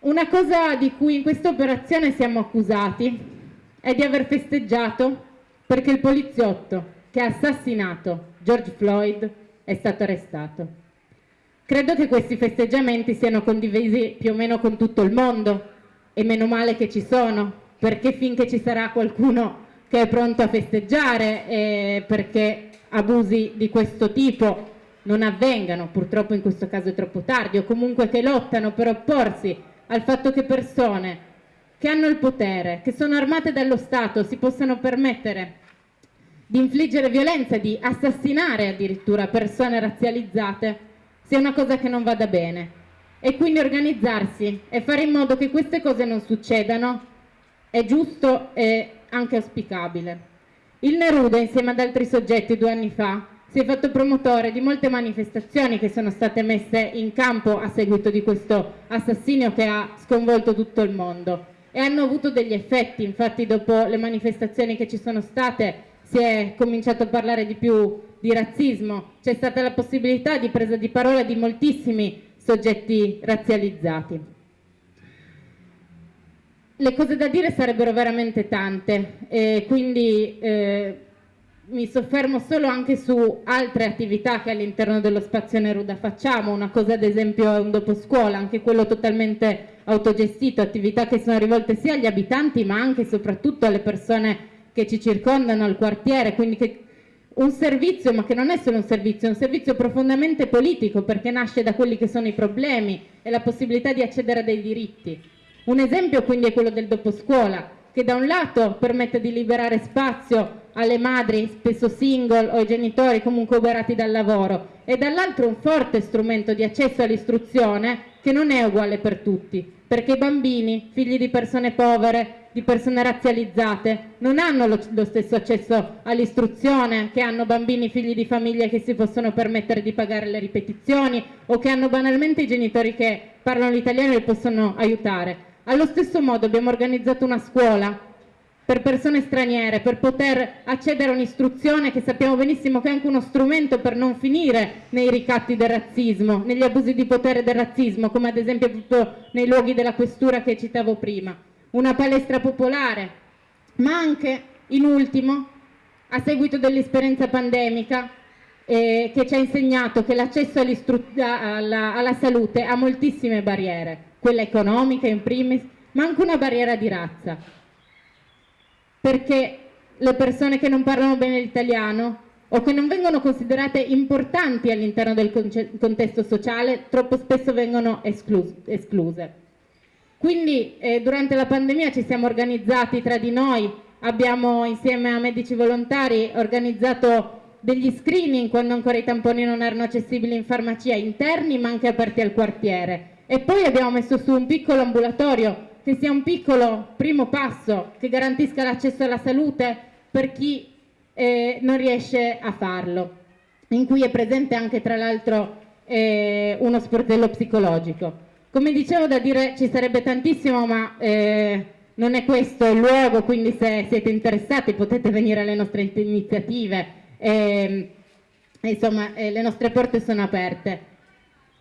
Una cosa di cui in questa operazione siamo accusati è di aver festeggiato perché il poliziotto che ha assassinato George Floyd è stato arrestato. Credo che questi festeggiamenti siano condivisi più o meno con tutto il mondo e meno male che ci sono, perché finché ci sarà qualcuno che è pronto a festeggiare e perché abusi di questo tipo non avvengano, purtroppo in questo caso è troppo tardi, o comunque che lottano per opporsi al fatto che persone che hanno il potere, che sono armate dallo Stato, si possano permettere di infliggere violenza, di assassinare addirittura persone razzializzate, sia una cosa che non vada bene. E quindi organizzarsi e fare in modo che queste cose non succedano è giusto e anche auspicabile. Il Neruda, insieme ad altri soggetti due anni fa, si è fatto promotore di molte manifestazioni che sono state messe in campo a seguito di questo assassinio che ha sconvolto tutto il mondo e hanno avuto degli effetti, infatti dopo le manifestazioni che ci sono state si è cominciato a parlare di più di razzismo, c'è stata la possibilità di presa di parola di moltissimi soggetti razzializzati. Le cose da dire sarebbero veramente tante e quindi eh, mi soffermo solo anche su altre attività che all'interno dello spazio Neruda facciamo, una cosa ad esempio è un dopo scuola, anche quello totalmente autogestito, attività che sono rivolte sia agli abitanti ma anche e soprattutto alle persone che ci circondano, al quartiere, quindi che un servizio, ma che non è solo un servizio, è un servizio profondamente politico perché nasce da quelli che sono i problemi e la possibilità di accedere a dei diritti. Un esempio quindi è quello del dopo scuola, che da un lato permette di liberare spazio alle madri spesso single o ai genitori comunque oberati dal lavoro e dall'altro un forte strumento di accesso all'istruzione che non è uguale per tutti, perché i bambini, figli di persone povere, di persone razzializzate, non hanno lo, lo stesso accesso all'istruzione che hanno bambini figli di famiglie che si possono permettere di pagare le ripetizioni o che hanno banalmente i genitori che parlano l'italiano e li possono aiutare. Allo stesso modo abbiamo organizzato una scuola per persone straniere, per poter accedere a un'istruzione che sappiamo benissimo che è anche uno strumento per non finire nei ricatti del razzismo, negli abusi di potere del razzismo, come ad esempio nei luoghi della questura che citavo prima. Una palestra popolare, ma anche, in ultimo, a seguito dell'esperienza pandemica, eh, che ci ha insegnato che l'accesso alla, alla salute ha moltissime barriere, quella economica in primis, ma anche una barriera di razza, perché le persone che non parlano bene l'italiano o che non vengono considerate importanti all'interno del contesto sociale troppo spesso vengono escluse. Quindi eh, durante la pandemia ci siamo organizzati tra di noi, abbiamo insieme a medici volontari organizzato degli screening quando ancora i tamponi non erano accessibili in farmacia interni ma anche aperti al quartiere e poi abbiamo messo su un piccolo ambulatorio che sia un piccolo primo passo che garantisca l'accesso alla salute per chi eh, non riesce a farlo, in cui è presente anche tra l'altro eh, uno sportello psicologico. Come dicevo da dire ci sarebbe tantissimo ma eh, non è questo il luogo, quindi se siete interessati potete venire alle nostre iniziative, ehm, insomma eh, le nostre porte sono aperte.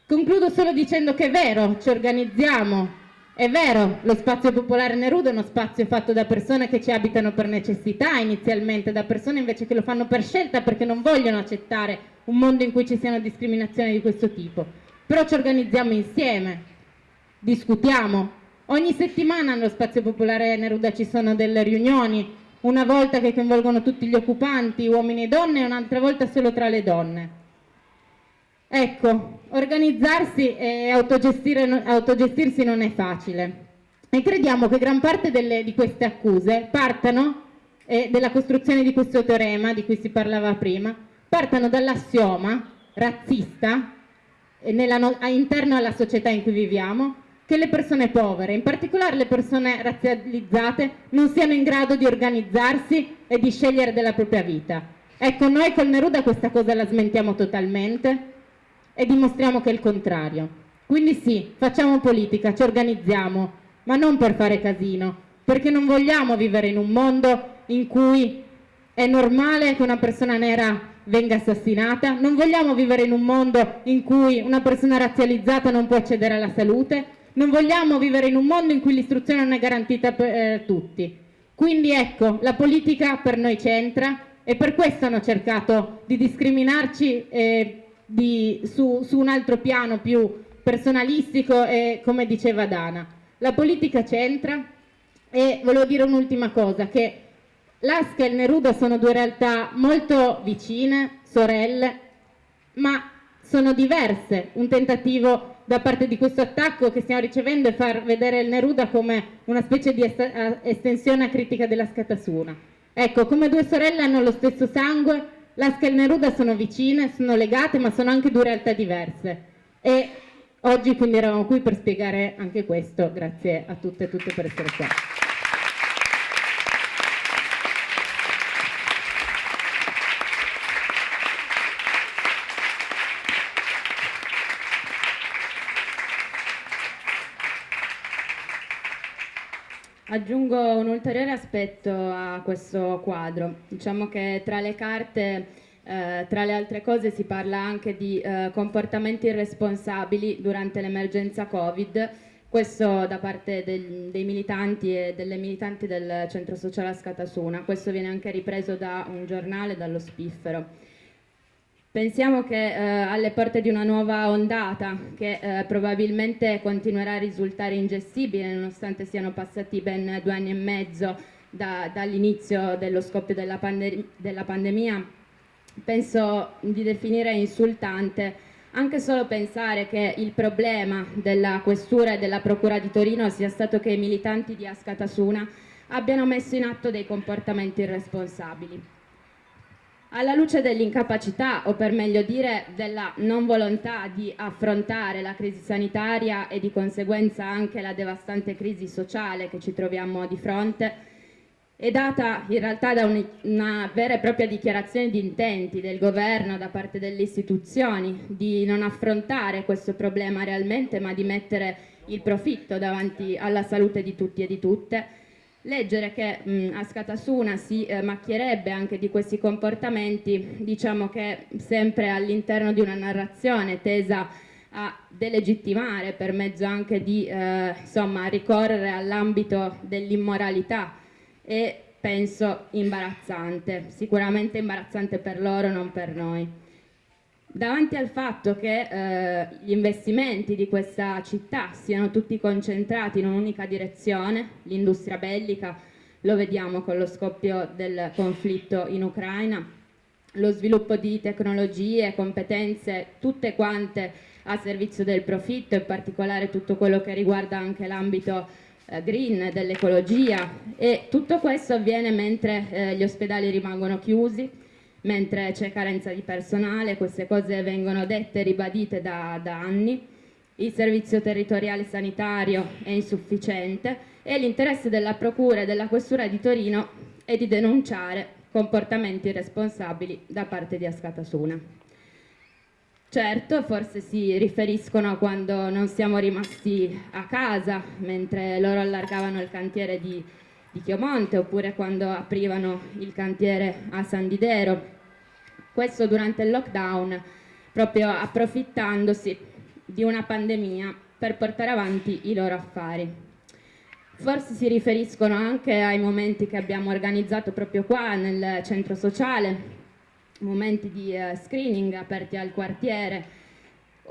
Concludo solo dicendo che è vero, ci organizziamo, è vero, lo spazio popolare Neruda è uno spazio fatto da persone che ci abitano per necessità inizialmente, da persone invece che lo fanno per scelta perché non vogliono accettare un mondo in cui ci siano discriminazioni di questo tipo. Però ci organizziamo insieme, discutiamo. Ogni settimana nello spazio popolare Neruda ci sono delle riunioni, una volta che coinvolgono tutti gli occupanti, uomini e donne, e un'altra volta solo tra le donne. Ecco, organizzarsi e autogestirsi non è facile e crediamo che gran parte delle, di queste accuse partano, e della costruzione di questo teorema di cui si parlava prima, partano dall'assioma razzista nella, interno alla società in cui viviamo che le persone povere, in particolare le persone razzializzate, non siano in grado di organizzarsi e di scegliere della propria vita. Ecco, noi col Neruda questa cosa la smentiamo totalmente, e dimostriamo che è il contrario. Quindi sì, facciamo politica, ci organizziamo, ma non per fare casino, perché non vogliamo vivere in un mondo in cui è normale che una persona nera venga assassinata, non vogliamo vivere in un mondo in cui una persona razzializzata non può accedere alla salute, non vogliamo vivere in un mondo in cui l'istruzione non è garantita per eh, tutti. Quindi ecco, la politica per noi c'entra, e per questo hanno cercato di discriminarci eh, di, su, su un altro piano più personalistico e come diceva Dana. La politica c'entra e volevo dire un'ultima cosa, che l'Asca e il Neruda sono due realtà molto vicine, sorelle, ma sono diverse. Un tentativo da parte di questo attacco che stiamo ricevendo è far vedere il Neruda come una specie di estensione critica della Scatasuna. Ecco, come due sorelle hanno lo stesso sangue, l'Asca e il Neruda sono vicine, sono legate, ma sono anche due realtà diverse. E oggi quindi eravamo qui per spiegare anche questo. Grazie a tutte e tutte per essere qua. Aggiungo un ulteriore aspetto a questo quadro. Diciamo che tra le carte, eh, tra le altre cose, si parla anche di eh, comportamenti irresponsabili durante l'emergenza Covid, questo da parte del, dei militanti e delle militanti del centro sociale Scatasuna. Questo viene anche ripreso da un giornale, dallo Spiffero. Pensiamo che eh, alle porte di una nuova ondata che eh, probabilmente continuerà a risultare ingestibile nonostante siano passati ben due anni e mezzo da, dall'inizio dello scoppio della, pande della pandemia, penso di definire insultante anche solo pensare che il problema della questura e della procura di Torino sia stato che i militanti di Ascatasuna abbiano messo in atto dei comportamenti irresponsabili. Alla luce dell'incapacità, o per meglio dire della non volontà di affrontare la crisi sanitaria e di conseguenza anche la devastante crisi sociale che ci troviamo di fronte, è data in realtà da un, una vera e propria dichiarazione di intenti del governo da parte delle istituzioni di non affrontare questo problema realmente ma di mettere il profitto davanti alla salute di tutti e di tutte Leggere che mh, Ascatasuna si eh, macchierebbe anche di questi comportamenti, diciamo che sempre all'interno di una narrazione tesa a delegittimare per mezzo anche di eh, insomma, ricorrere all'ambito dell'immoralità e penso imbarazzante, sicuramente imbarazzante per loro, non per noi. Davanti al fatto che eh, gli investimenti di questa città siano tutti concentrati in un'unica direzione, l'industria bellica, lo vediamo con lo scoppio del conflitto in Ucraina, lo sviluppo di tecnologie, competenze, tutte quante a servizio del profitto, in particolare tutto quello che riguarda anche l'ambito eh, green, dell'ecologia. E tutto questo avviene mentre eh, gli ospedali rimangono chiusi, mentre c'è carenza di personale, queste cose vengono dette e ribadite da, da anni, il servizio territoriale sanitario è insufficiente e l'interesse della Procura e della Questura di Torino è di denunciare comportamenti irresponsabili da parte di Ascatasuna. Certo, forse si riferiscono a quando non siamo rimasti a casa mentre loro allargavano il cantiere di di Chiomonte oppure quando aprivano il cantiere a San Didero. Questo durante il lockdown, proprio approfittandosi di una pandemia per portare avanti i loro affari. Forse si riferiscono anche ai momenti che abbiamo organizzato proprio qua nel centro sociale, momenti di uh, screening aperti al quartiere,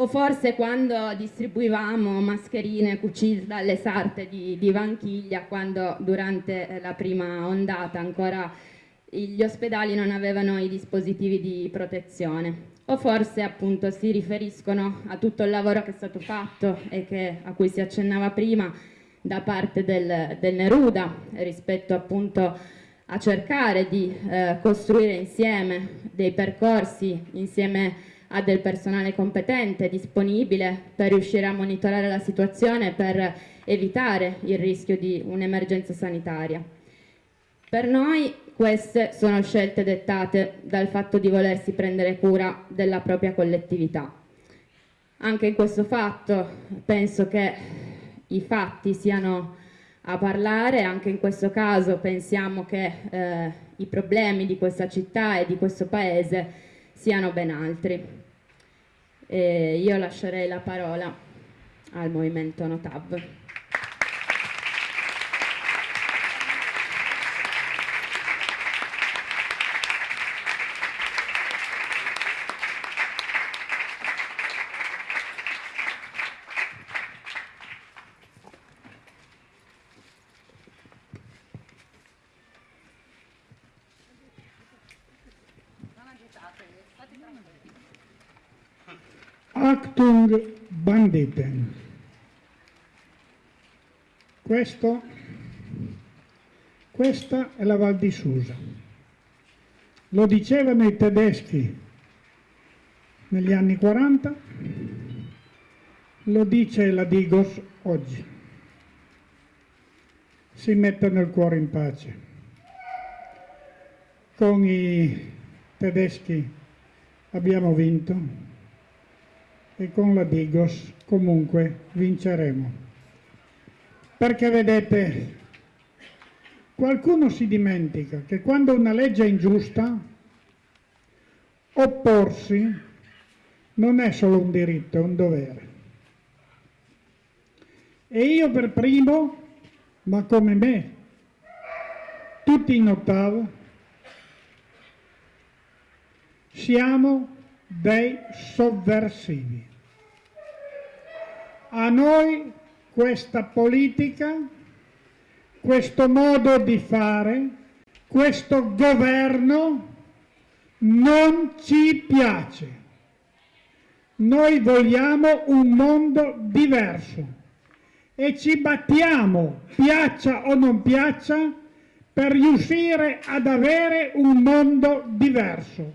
o forse quando distribuivamo mascherine cucite dalle sarte di, di Vanchiglia, quando durante eh, la prima ondata ancora gli ospedali non avevano i dispositivi di protezione. O forse appunto si riferiscono a tutto il lavoro che è stato fatto e che, a cui si accennava prima da parte del, del Neruda rispetto appunto a cercare di eh, costruire insieme dei percorsi insieme ha del personale competente, disponibile per riuscire a monitorare la situazione per evitare il rischio di un'emergenza sanitaria. Per noi queste sono scelte dettate dal fatto di volersi prendere cura della propria collettività. Anche in questo fatto penso che i fatti siano a parlare, anche in questo caso pensiamo che eh, i problemi di questa città e di questo paese siano ben altri. E io lascerei la parola al movimento Notav. Actung Banditen. Questo, questa è la Val di Susa. Lo dicevano i tedeschi negli anni 40, lo dice la Digos oggi. Si mettono il cuore in pace. Con i tedeschi abbiamo vinto e con la Digos comunque vinceremo. Perché vedete, qualcuno si dimentica che quando una legge è ingiusta, opporsi non è solo un diritto, è un dovere. E io per primo, ma come me, tutti in ottava, siamo dei sovversivi. A noi questa politica, questo modo di fare, questo governo non ci piace. Noi vogliamo un mondo diverso e ci battiamo, piaccia o non piaccia, per riuscire ad avere un mondo diverso.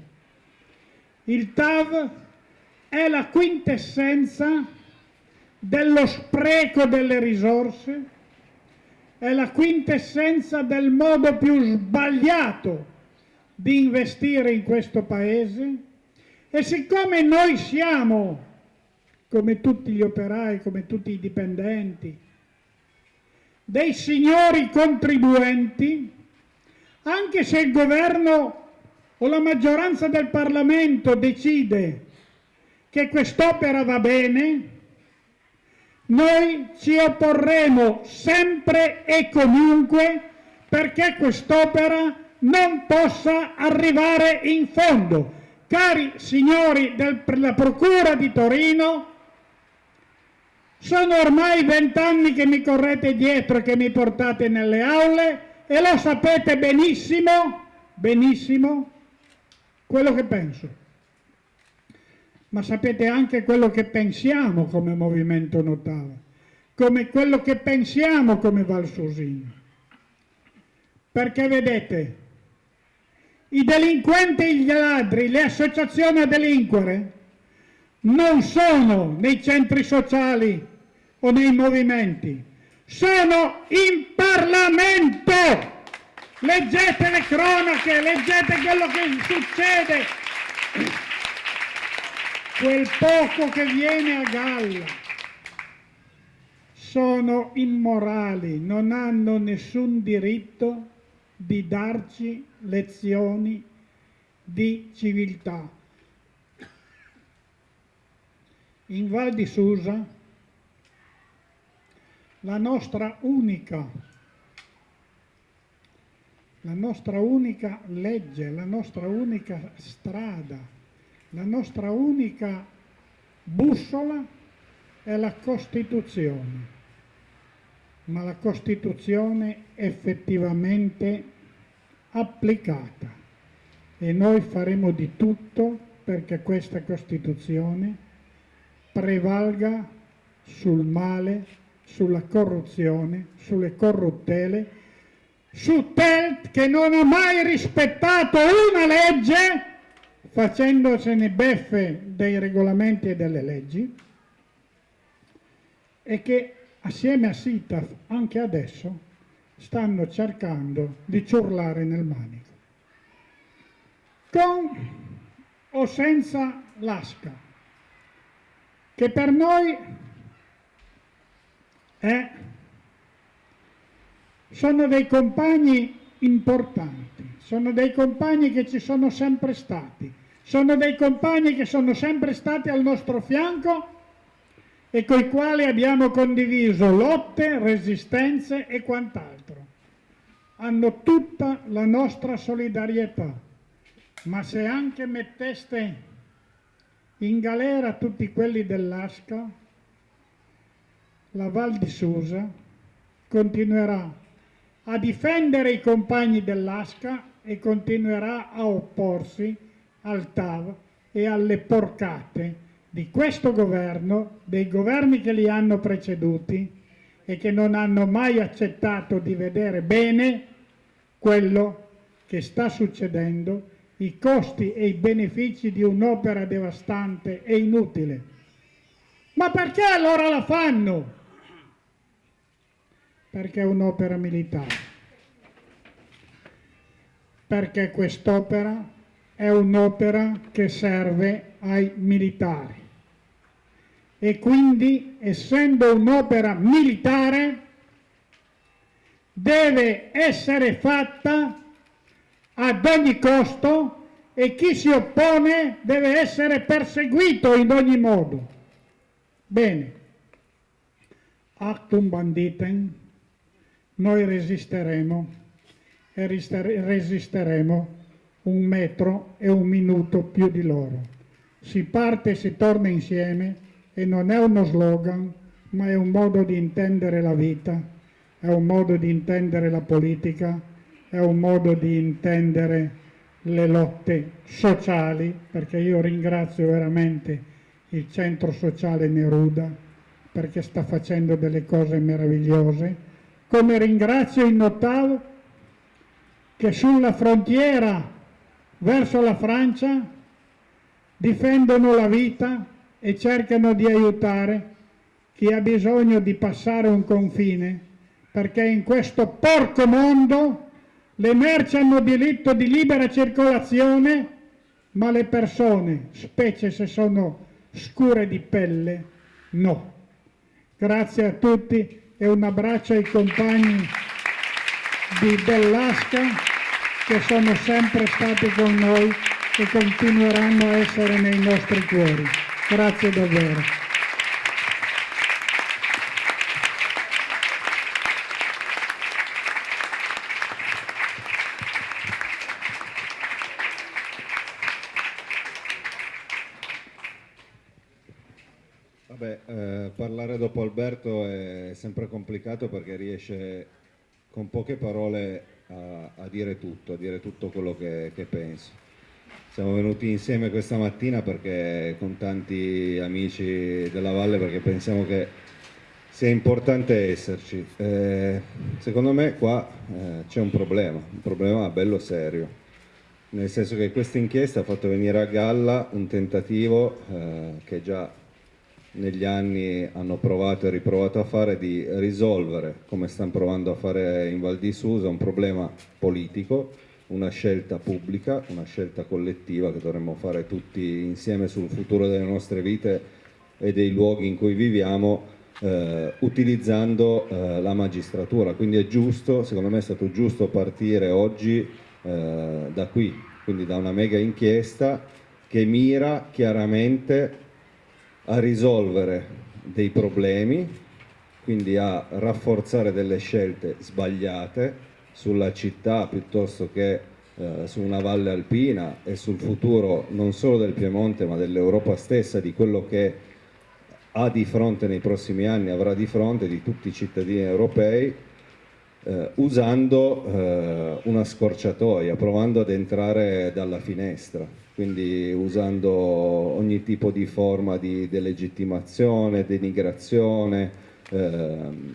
Il TAV è la quintessenza dello spreco delle risorse, è la quintessenza del modo più sbagliato di investire in questo Paese e siccome noi siamo, come tutti gli operai, come tutti i dipendenti, dei signori contribuenti, anche se il governo o la maggioranza del Parlamento decide che quest'opera va bene, noi ci opporremo sempre e comunque perché quest'opera non possa arrivare in fondo. Cari signori della Procura di Torino, sono ormai vent'anni che mi correte dietro e che mi portate nelle aule e lo sapete benissimo, benissimo, quello che penso ma sapete anche quello che pensiamo come Movimento Notava, come quello che pensiamo come Valsosino. Perché vedete, i delinquenti e gli ladri, le associazioni a delinquere, non sono nei centri sociali o nei movimenti, sono in Parlamento! Leggete le cronache, leggete quello che succede quel poco che viene a galla sono immorali, non hanno nessun diritto di darci lezioni di civiltà. In Val di Susa la nostra unica la nostra unica legge, la nostra unica strada la nostra unica bussola è la Costituzione, ma la Costituzione effettivamente applicata. E noi faremo di tutto perché questa Costituzione prevalga sul male, sulla corruzione, sulle corruttele, su Telt che non ha mai rispettato una legge facendosene beffe dei regolamenti e delle leggi e che assieme a SITAF anche adesso stanno cercando di ciurlare nel manico. Con o senza l'asca, che per noi è, sono dei compagni importanti, sono dei compagni che ci sono sempre stati, sono dei compagni che sono sempre stati al nostro fianco e con i quali abbiamo condiviso lotte, resistenze e quant'altro. Hanno tutta la nostra solidarietà, ma se anche metteste in galera tutti quelli dell'Asca, la Val di Susa continuerà a difendere i compagni dell'Asca e continuerà a opporsi al TAV e alle porcate di questo governo, dei governi che li hanno preceduti e che non hanno mai accettato di vedere bene quello che sta succedendo, i costi e i benefici di un'opera devastante e inutile. Ma perché allora la fanno? Perché è un'opera militare. Perché quest'opera è un'opera che serve ai militari e quindi essendo un'opera militare deve essere fatta ad ogni costo e chi si oppone deve essere perseguito in ogni modo. Bene, actum banditem, noi resisteremo e resisteremo un metro e un minuto più di loro. Si parte e si torna insieme e non è uno slogan, ma è un modo di intendere la vita, è un modo di intendere la politica, è un modo di intendere le lotte sociali, perché io ringrazio veramente il centro sociale Neruda perché sta facendo delle cose meravigliose, come ringrazio il Notav che sulla frontiera verso la Francia difendono la vita e cercano di aiutare chi ha bisogno di passare un confine, perché in questo porco mondo le merci hanno diritto di libera circolazione, ma le persone, specie se sono scure di pelle, no. Grazie a tutti e un abbraccio ai compagni di Bellasca che sono sempre stati con noi e continueranno a essere nei nostri cuori. Grazie davvero. Vabbè, eh, parlare dopo Alberto è sempre complicato perché riesce con poche parole a, a dire tutto, a dire tutto quello che, che penso. Siamo venuti insieme questa mattina perché con tanti amici della Valle perché pensiamo che sia importante esserci. Eh, secondo me qua eh, c'è un problema, un problema bello serio, nel senso che questa inchiesta ha fatto venire a galla un tentativo eh, che già negli anni hanno provato e riprovato a fare di risolvere, come stanno provando a fare in Val di Susa, un problema politico una scelta pubblica, una scelta collettiva che dovremmo fare tutti insieme sul futuro delle nostre vite e dei luoghi in cui viviamo eh, utilizzando eh, la magistratura. Quindi è giusto, secondo me è stato giusto partire oggi eh, da qui, quindi da una mega inchiesta che mira chiaramente a risolvere dei problemi, quindi a rafforzare delle scelte sbagliate sulla città piuttosto che eh, su una valle alpina e sul futuro non solo del Piemonte ma dell'Europa stessa, di quello che ha di fronte nei prossimi anni, avrà di fronte di tutti i cittadini europei, eh, usando eh, una scorciatoia, provando ad entrare dalla finestra, quindi usando ogni tipo di forma di delegittimazione, denigrazione, ehm,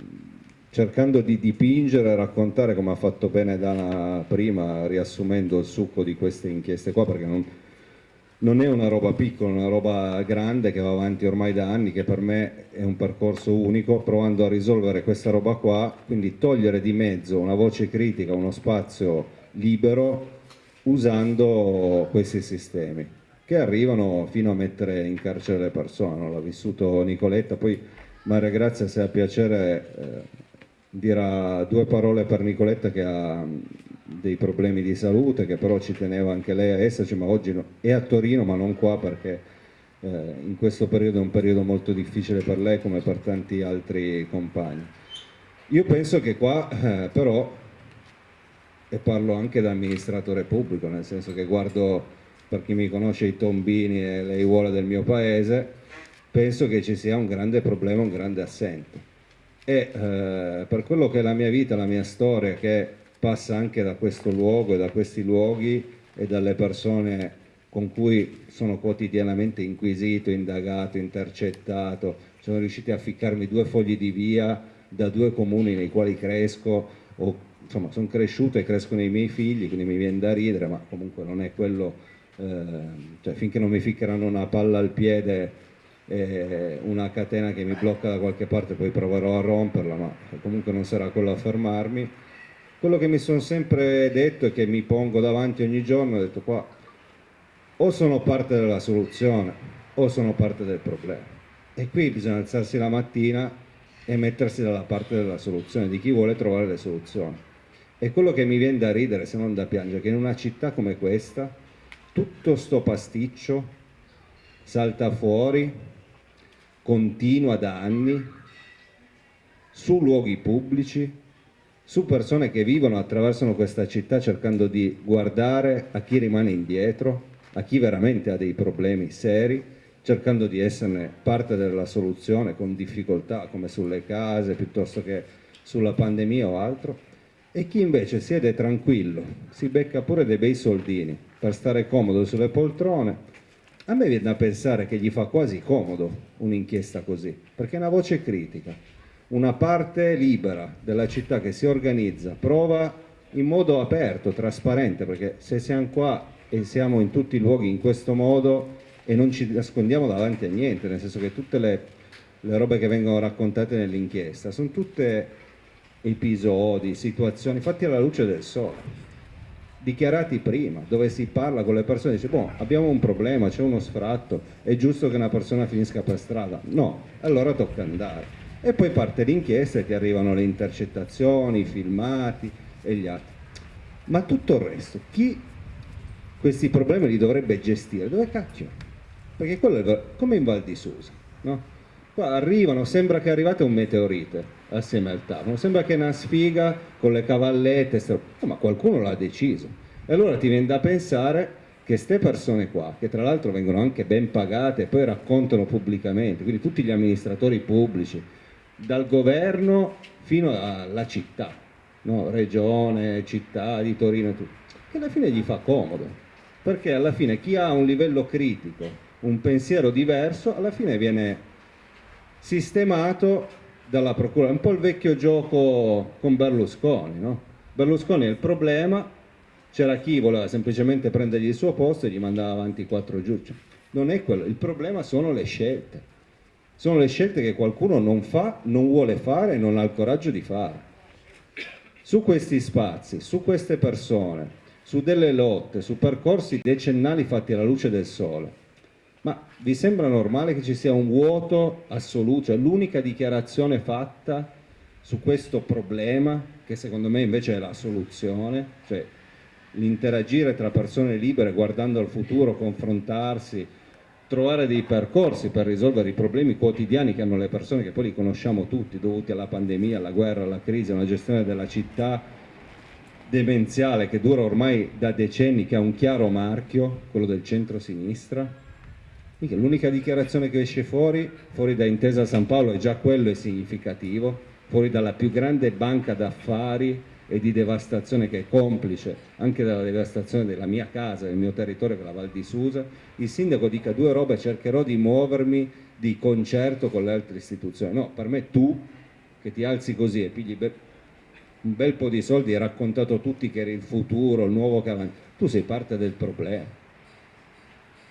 cercando di dipingere e raccontare come ha fatto bene Dana prima riassumendo il succo di queste inchieste qua perché non, non, è una roba piccola, è una roba grande che va avanti ormai da anni che per me è un percorso unico provando a risolvere questa roba qua. Quindi togliere di mezzo una voce critica, uno spazio libero usando questi sistemi che arrivano fino a mettere in carcere le persone, l'ha vissuto Nicoletta, poi Maria Grazia se ha piacere eh, dirà due parole per Nicoletta che ha dei problemi di salute, che però ci teneva anche lei a esserci, ma oggi è a Torino ma non qua perché eh, in questo periodo è un periodo molto difficile per lei come per tanti altri compagni. Io penso che qua eh, però, e parlo anche da amministratore pubblico, nel senso che guardo per chi mi conosce i tombini e le aiuole del mio paese, penso che ci sia un grande problema, un grande assente. E eh, per quello che è la mia vita, la mia storia che passa anche da questo luogo e da questi luoghi e dalle persone con cui sono quotidianamente inquisito, indagato, intercettato, sono riusciti a ficcarmi due fogli di via da due comuni nei quali cresco, o, insomma sono cresciuto e crescono i miei figli, quindi mi viene da ridere, ma comunque non è quello, eh, cioè finché non mi ficcheranno una palla al piede e una catena che mi blocca da qualche parte, poi proverò a romperla, ma comunque non sarà quello a fermarmi. Quello che mi sono sempre detto e che mi pongo davanti ogni giorno, ho detto qua, o sono parte della soluzione o sono parte del problema. E qui bisogna alzarsi la mattina e mettersi dalla parte della soluzione, di chi vuole trovare le soluzioni. E quello che mi viene da ridere, se non da piangere, che in una città come questa, tutto sto pasticcio salta fuori, continua da anni, su luoghi pubblici, su persone che vivono, attraversano questa città cercando di guardare a chi rimane indietro, a chi veramente ha dei problemi seri, cercando di esserne parte della soluzione con difficoltà come sulle case piuttosto che sulla pandemia o altro e chi invece siede tranquillo, si becca pure dei bei soldini per stare comodo sulle poltrone, a me viene da pensare che gli fa quasi comodo un'inchiesta così, perché è una voce critica, una parte libera della città che si organizza, prova in modo aperto, trasparente, perché se siamo qua e siamo in tutti i luoghi in questo modo e non ci nascondiamo davanti a niente, nel senso che tutte le, le robe che vengono raccontate nell'inchiesta sono tutte episodi, situazioni fatti alla luce del sole, dichiarati prima, dove si parla con le persone dice, boh, abbiamo un problema, c'è uno sfratto, è giusto che una persona finisca per strada? No, allora tocca andare. E poi parte l'inchiesta e ti arrivano le intercettazioni, i filmati e gli altri. Ma tutto il resto, chi questi problemi li dovrebbe gestire? Dove cacchio? perché quello è come in Val di Susa, no? Qua arrivano, sembra che arrivate un meteorite assieme al tavolo, sembra che è una sfiga con le cavallette, ma qualcuno l'ha deciso. E allora ti viene da pensare che queste persone qua, che tra l'altro vengono anche ben pagate e poi raccontano pubblicamente, quindi tutti gli amministratori pubblici, dal governo fino alla città, no? regione, città di Torino, tutto, che alla fine gli fa comodo, perché alla fine chi ha un livello critico un pensiero diverso, alla fine viene sistemato dalla procura. È un po' il vecchio gioco con Berlusconi, no? Berlusconi è il problema, c'era chi voleva semplicemente prendergli il suo posto e gli mandava avanti quattro giudici. Non è quello, il problema sono le scelte. Sono le scelte che qualcuno non fa, non vuole fare e non ha il coraggio di fare. Su questi spazi, su queste persone, su delle lotte, su percorsi decennali fatti alla luce del sole, ma vi sembra normale che ci sia un vuoto assoluto, cioè l'unica dichiarazione fatta su questo problema, che secondo me invece è la soluzione, cioè l'interagire tra persone libere guardando al futuro, confrontarsi, trovare dei percorsi per risolvere i problemi quotidiani che hanno le persone, che poi li conosciamo tutti, dovuti alla pandemia, alla guerra, alla crisi, alla gestione della città demenziale che dura ormai da decenni, che ha un chiaro marchio, quello del centro-sinistra, L'unica dichiarazione che esce fuori, fuori da Intesa San Paolo, e già quello è significativo, fuori dalla più grande banca d'affari e di devastazione che è complice anche della devastazione della mia casa, del mio territorio, che è la Val di Susa, il sindaco dica due robe, cercherò di muovermi di concerto con le altre istituzioni. No, per me tu, che ti alzi così e pigli un bel po' di soldi hai raccontato a tutti che eri il futuro, il nuovo avanti, tu sei parte del problema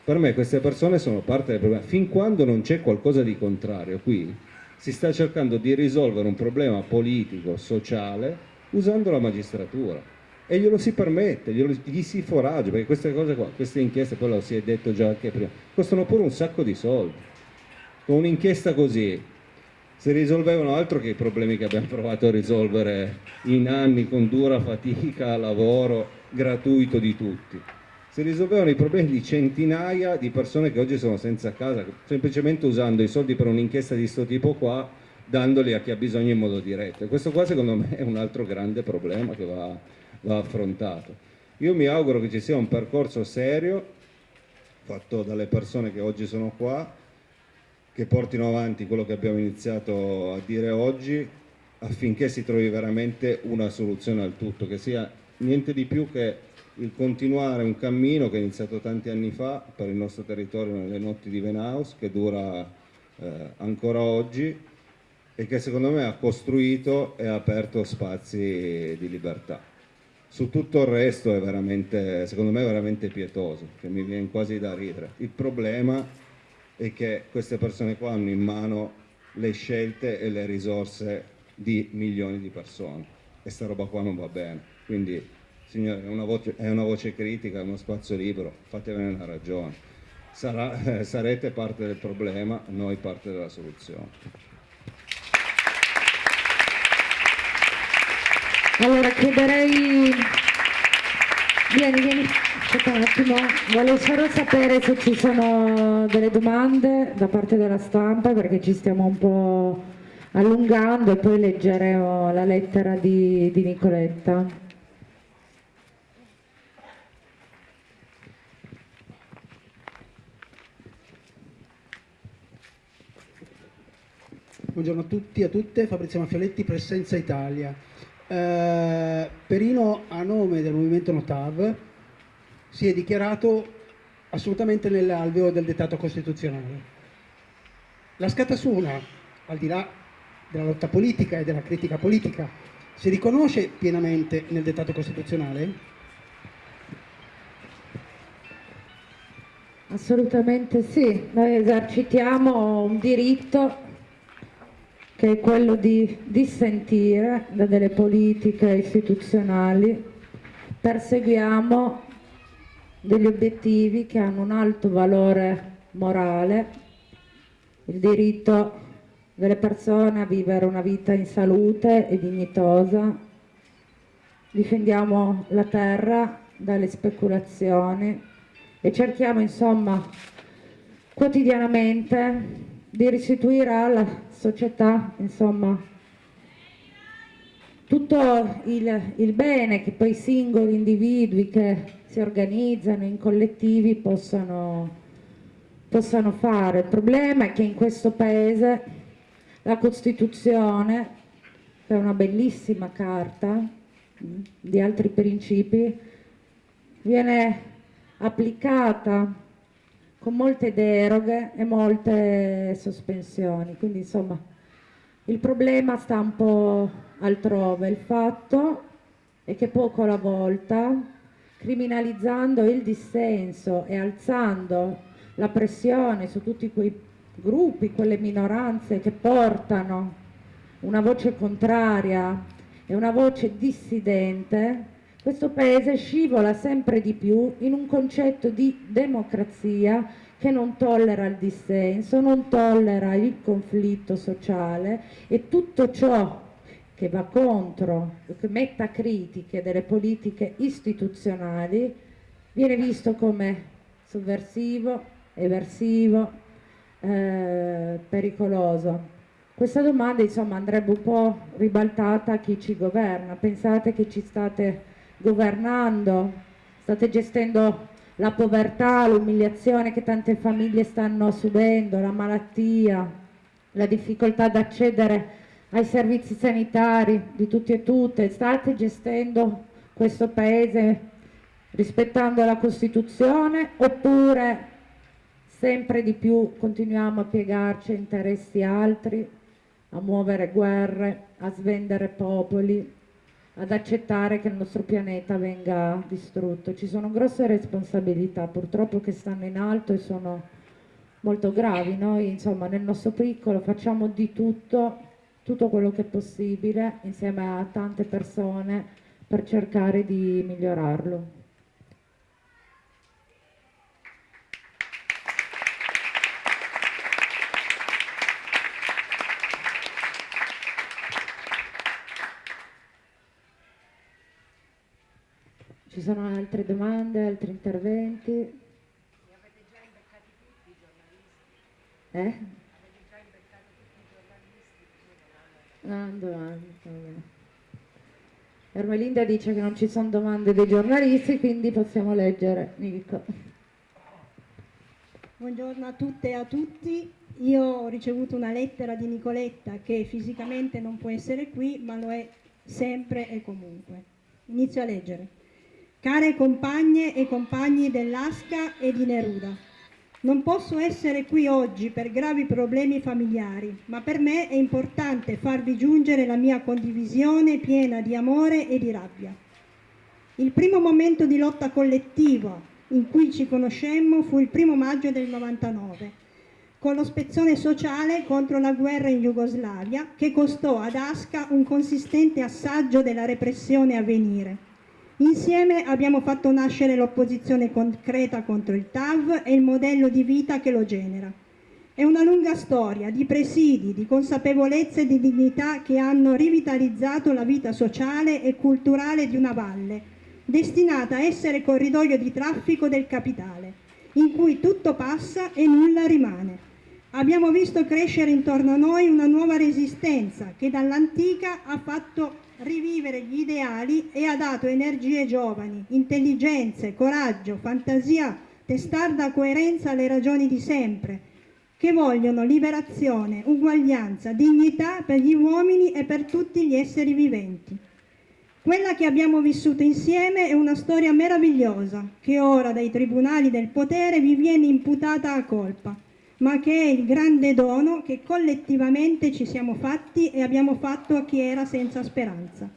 per me queste persone sono parte del problema. Fin quando non c'è qualcosa di contrario qui, si sta cercando di risolvere un problema politico, sociale, usando la magistratura. E glielo si permette, glielo, gli si foraggia, perché queste cose qua, queste inchieste, poi lo si è detto già anche prima, costano pure un sacco di soldi. Con un'inchiesta così si risolvevano altro che i problemi che abbiamo provato a risolvere in anni con dura fatica, lavoro gratuito di tutti si risolvevano i problemi di centinaia di persone che oggi sono senza casa, semplicemente usando i soldi per un'inchiesta di questo tipo qua, dandoli a chi ha bisogno in modo diretto. E questo qua secondo me è un altro grande problema che va, va affrontato. Io mi auguro che ci sia un percorso serio, fatto dalle persone che oggi sono qua, che portino avanti quello che abbiamo iniziato a dire oggi, affinché si trovi veramente una soluzione al tutto, che sia niente di più che il continuare un cammino che è iniziato tanti anni fa per il nostro territorio nelle notti di Venaus, che dura eh, ancora oggi e che secondo me ha costruito e ha aperto spazi di libertà. Su tutto il resto è veramente, secondo me, veramente pietoso, che mi viene quasi da ridere. Il problema è che queste persone qua hanno in mano le scelte e le risorse di milioni di persone e sta roba qua non va bene. Quindi, signore, è una voce, è una voce critica, è uno spazio libero, fatevene una ragione. Sarà, eh, sarete parte del problema, noi parte della soluzione. Allora chiederei, vieni, vieni, aspetta un attimo, volevo solo sapere se ci sono delle domande da parte della stampa perché ci stiamo un po' allungando e poi leggeremo la lettera di, di Nicoletta. Buongiorno a tutti e a tutte, Fabrizio Maffioletti, Presenza Italia. Eh, Perino a nome del movimento Notav si è dichiarato assolutamente nell'alveo del dettato costituzionale. La scatasuna, al di là della lotta politica e della critica politica, si riconosce pienamente nel dettato costituzionale? Assolutamente sì, noi esercitiamo un diritto che è quello di dissentire da delle politiche istituzionali, perseguiamo degli obiettivi che hanno un alto valore morale, il diritto delle persone a vivere una vita in salute e dignitosa, difendiamo la terra dalle speculazioni e cerchiamo insomma quotidianamente di restituire alla società, insomma, tutto il, il bene che poi singoli individui che si organizzano in collettivi possano, possano fare. Il problema è che in questo paese la Costituzione, che è una bellissima carta mm, di altri principi, viene applicata con molte deroghe e molte sospensioni. Quindi insomma il problema sta un po' altrove. Il fatto è che poco alla volta, criminalizzando il dissenso e alzando la pressione su tutti quei gruppi, quelle minoranze che portano una voce contraria e una voce dissidente, questo paese scivola sempre di più in un concetto di democrazia che non tollera il dissenso, non tollera il conflitto sociale e tutto ciò che va contro, che metta critiche delle politiche istituzionali, viene visto come sovversivo, eversivo, eh, pericoloso. Questa domanda insomma andrebbe un po' ribaltata a chi ci governa. Pensate che ci state governando, state gestendo la povertà, l'umiliazione che tante famiglie stanno subendo, la malattia, la difficoltà ad accedere ai servizi sanitari di tutti e tutte, state gestendo questo paese rispettando la Costituzione oppure sempre di più continuiamo a piegarci a interessi altri, a muovere guerre, a svendere popoli, ad accettare che il nostro pianeta venga distrutto. Ci sono grosse responsabilità purtroppo che stanno in alto e sono molto gravi. Noi insomma nel nostro piccolo facciamo di tutto, tutto quello che è possibile insieme a tante persone per cercare di migliorarlo. Ci sono altre domande, altri interventi? Li avete già imbeccati tutti i giornalisti? Eh? Avete già imbeccato tutti i giornalisti? Ah, domande. Ermelinda dice che non ci sono domande dei giornalisti, quindi possiamo leggere. Nico. Buongiorno a tutte e a tutti. Io ho ricevuto una lettera di Nicoletta che fisicamente non può essere qui, ma lo è sempre e comunque. Inizio a leggere. Care compagne e compagni dell'Asca e di Neruda. Non posso essere qui oggi per gravi problemi familiari, ma per me è importante farvi giungere la mia condivisione piena di amore e di rabbia. Il primo momento di lotta collettiva in cui ci conoscemmo fu il primo maggio del 99, con lo spezzone sociale contro la guerra in Jugoslavia che costò ad Asca un consistente assaggio della repressione a venire. Insieme abbiamo fatto nascere l'opposizione concreta contro il TAV e il modello di vita che lo genera. È una lunga storia di presidi, di consapevolezza e di dignità che hanno rivitalizzato la vita sociale e culturale di una valle, destinata a essere corridoio di traffico del capitale, in cui tutto passa e nulla rimane. Abbiamo visto crescere intorno a noi una nuova resistenza che dall'antica ha fatto rivivere gli ideali e ha dato energie giovani, intelligenze, coraggio, fantasia, testarda coerenza alle ragioni di sempre, che vogliono liberazione, uguaglianza, dignità per gli uomini e per tutti gli esseri viventi. Quella che abbiamo vissuto insieme è una storia meravigliosa che ora dai tribunali del potere vi viene imputata a colpa ma che è il grande dono che collettivamente ci siamo fatti e abbiamo fatto a chi era senza speranza.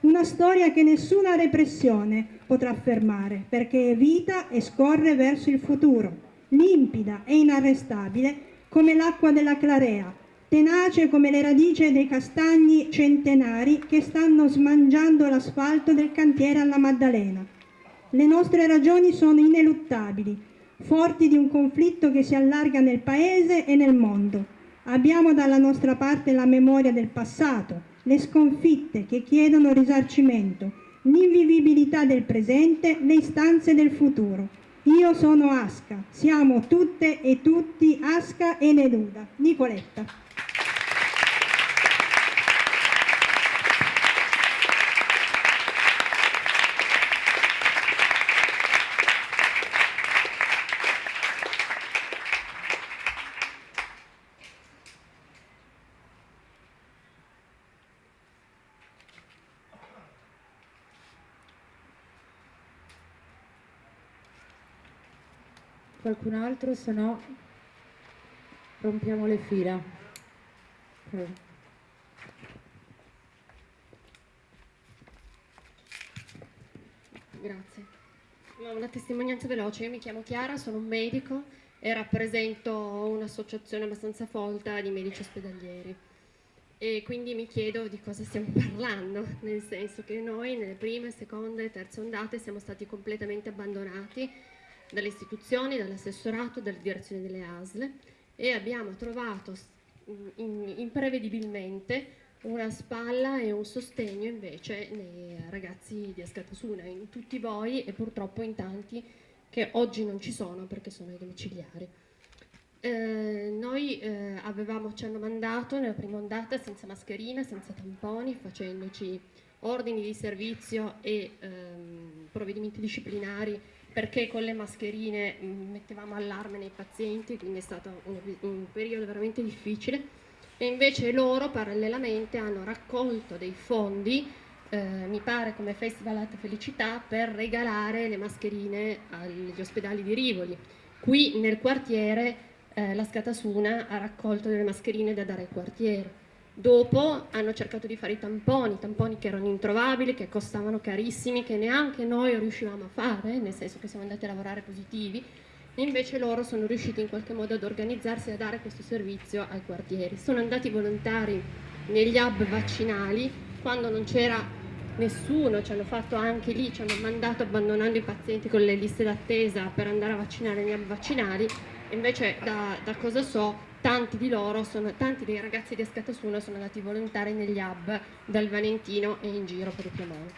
Una storia che nessuna repressione potrà fermare, perché è vita e scorre verso il futuro, limpida e inarrestabile come l'acqua della clarea, tenace come le radici dei castagni centenari che stanno smangiando l'asfalto del cantiere alla Maddalena. Le nostre ragioni sono ineluttabili, forti di un conflitto che si allarga nel Paese e nel mondo. Abbiamo dalla nostra parte la memoria del passato, le sconfitte che chiedono risarcimento, l'invivibilità del presente, le istanze del futuro. Io sono Asca, siamo tutte e tutti Asca e Neruda. Nicoletta. Qualcun altro, se no rompiamo le fila. Grazie. Una testimonianza veloce, io mi chiamo Chiara, sono un medico e rappresento un'associazione abbastanza folta di medici ospedalieri e quindi mi chiedo di cosa stiamo parlando, nel senso che noi nelle prime, seconde terze ondate siamo stati completamente abbandonati dalle istituzioni, dall'assessorato, dalle direzioni delle ASL e abbiamo trovato imprevedibilmente una spalla e un sostegno invece nei ragazzi di Ascatasuna, in tutti voi e purtroppo in tanti che oggi non ci sono perché sono ai domiciliari. Eh, noi eh, avevamo, ci hanno mandato nella prima ondata senza mascherina, senza tamponi, facendoci ordini di servizio e ehm, provvedimenti disciplinari perché con le mascherine mm, mettevamo allarme nei pazienti, quindi è stato un, un periodo veramente difficile. E invece loro parallelamente hanno raccolto dei fondi, eh, mi pare come Festival Alta Felicità, per regalare le mascherine agli ospedali di Rivoli. Qui nel quartiere eh, la Scatasuna ha raccolto delle mascherine da dare al quartiere Dopo hanno cercato di fare i tamponi, tamponi che erano introvabili, che costavano carissimi, che neanche noi riuscivamo a fare, nel senso che siamo andati a lavorare positivi, e invece loro sono riusciti in qualche modo ad organizzarsi e a dare questo servizio ai quartieri. Sono andati volontari negli hub vaccinali, quando non c'era nessuno, ci hanno fatto anche lì, ci hanno mandato abbandonando i pazienti con le liste d'attesa per andare a vaccinare negli hub vaccinali, invece da, da cosa so tanti di loro, sono, tanti dei ragazzi di Escatasuna sono andati volontari negli hub dal Valentino e in giro per il Piemonte.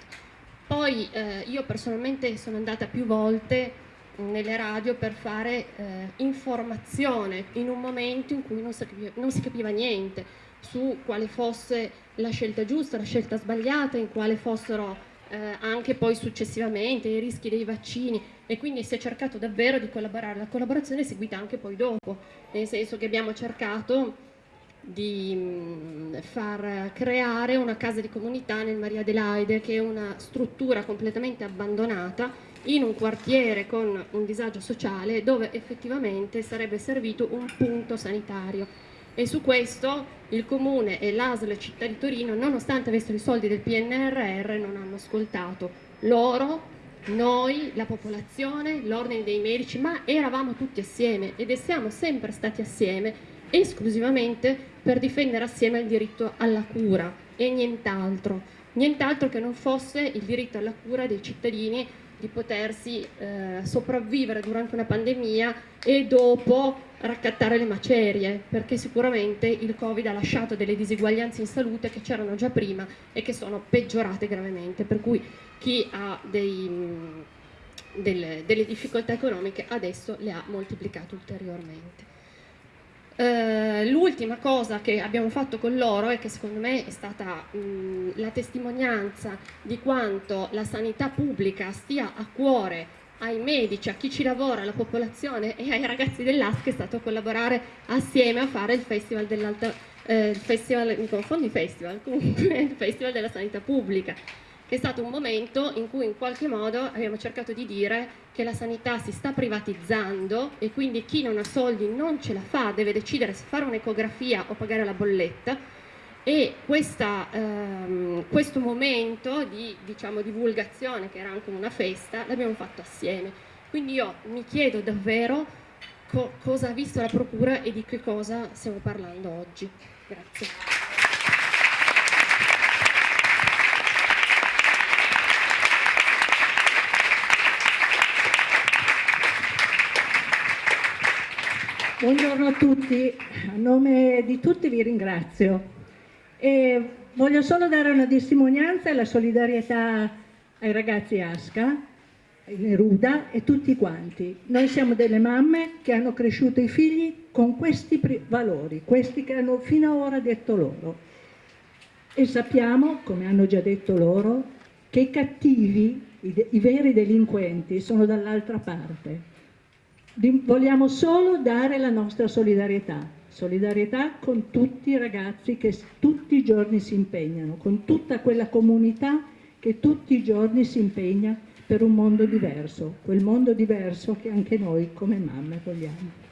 Poi eh, io personalmente sono andata più volte nelle radio per fare eh, informazione in un momento in cui non si, capiva, non si capiva niente su quale fosse la scelta giusta, la scelta sbagliata, in quale fossero eh, anche poi successivamente i rischi dei vaccini e quindi si è cercato davvero di collaborare, la collaborazione è seguita anche poi dopo, nel senso che abbiamo cercato di mm, far creare una casa di comunità nel Maria Adelaide, che è una struttura completamente abbandonata in un quartiere con un disagio sociale dove effettivamente sarebbe servito un punto sanitario. E su questo il Comune e l'ASL Città di Torino, nonostante avessero i soldi del PNRR, non hanno ascoltato. Loro, noi, la popolazione, l'ordine dei medici, ma eravamo tutti assieme ed siamo sempre stati assieme esclusivamente per difendere assieme il diritto alla cura e nient'altro, nient'altro che non fosse il diritto alla cura dei cittadini di potersi eh, sopravvivere durante una pandemia e dopo raccattare le macerie, perché sicuramente il Covid ha lasciato delle disuguaglianze in salute che c'erano già prima e che sono peggiorate gravemente, per cui chi ha dei, delle, delle difficoltà economiche adesso le ha moltiplicate ulteriormente. Uh, l'ultima cosa che abbiamo fatto con loro e che secondo me è stata mh, la testimonianza di quanto la sanità pubblica stia a cuore ai medici, a chi ci lavora, alla popolazione e ai ragazzi dell'ASC è stato collaborare assieme a fare il festival dell'alta, eh, festival, mi confondo i festival, comunque il festival della sanità pubblica che è stato un momento in cui in qualche modo abbiamo cercato di dire che la sanità si sta privatizzando e quindi chi non ha soldi non ce la fa, deve decidere se fare un'ecografia o pagare la bolletta e questa, ehm, questo momento di diciamo, divulgazione, che era anche una festa, l'abbiamo fatto assieme. Quindi io mi chiedo davvero co cosa ha visto la Procura e di che cosa stiamo parlando oggi. Grazie. Buongiorno a tutti, a nome di tutti vi ringrazio e voglio solo dare una testimonianza e la solidarietà ai ragazzi Asca, Neruda e tutti quanti. Noi siamo delle mamme che hanno cresciuto i figli con questi valori, questi che hanno fino ad ora detto loro. E sappiamo, come hanno già detto loro, che i cattivi, i, i veri delinquenti, sono dall'altra parte vogliamo solo dare la nostra solidarietà, solidarietà con tutti i ragazzi che tutti i giorni si impegnano, con tutta quella comunità che tutti i giorni si impegna per un mondo diverso, quel mondo diverso che anche noi come mamme vogliamo.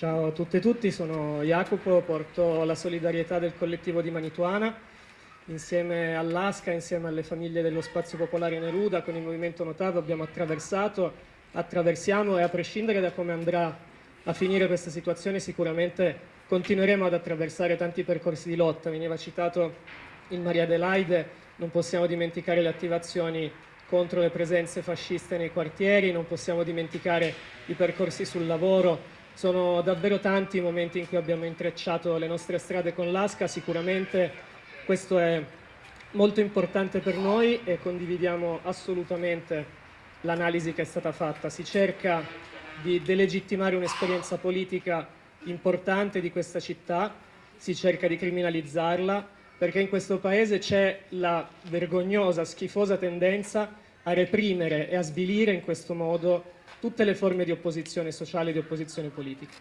Ciao a tutte e tutti, sono Jacopo, porto la solidarietà del collettivo di Manituana insieme all'ASCA, insieme alle famiglie dello Spazio Popolare Neruda, con il Movimento Notato abbiamo attraversato, attraversiamo e a prescindere da come andrà a finire questa situazione sicuramente continueremo ad attraversare tanti percorsi di lotta. Veniva citato il Maria Adelaide, non possiamo dimenticare le attivazioni contro le presenze fasciste nei quartieri, non possiamo dimenticare i percorsi sul lavoro, sono davvero tanti i momenti in cui abbiamo intrecciato le nostre strade con l'ASCA, sicuramente questo è molto importante per noi e condividiamo assolutamente l'analisi che è stata fatta. Si cerca di delegittimare un'esperienza politica importante di questa città, si cerca di criminalizzarla, perché in questo Paese c'è la vergognosa, schifosa tendenza a reprimere e a svilire in questo modo tutte le forme di opposizione sociale e di opposizione politica.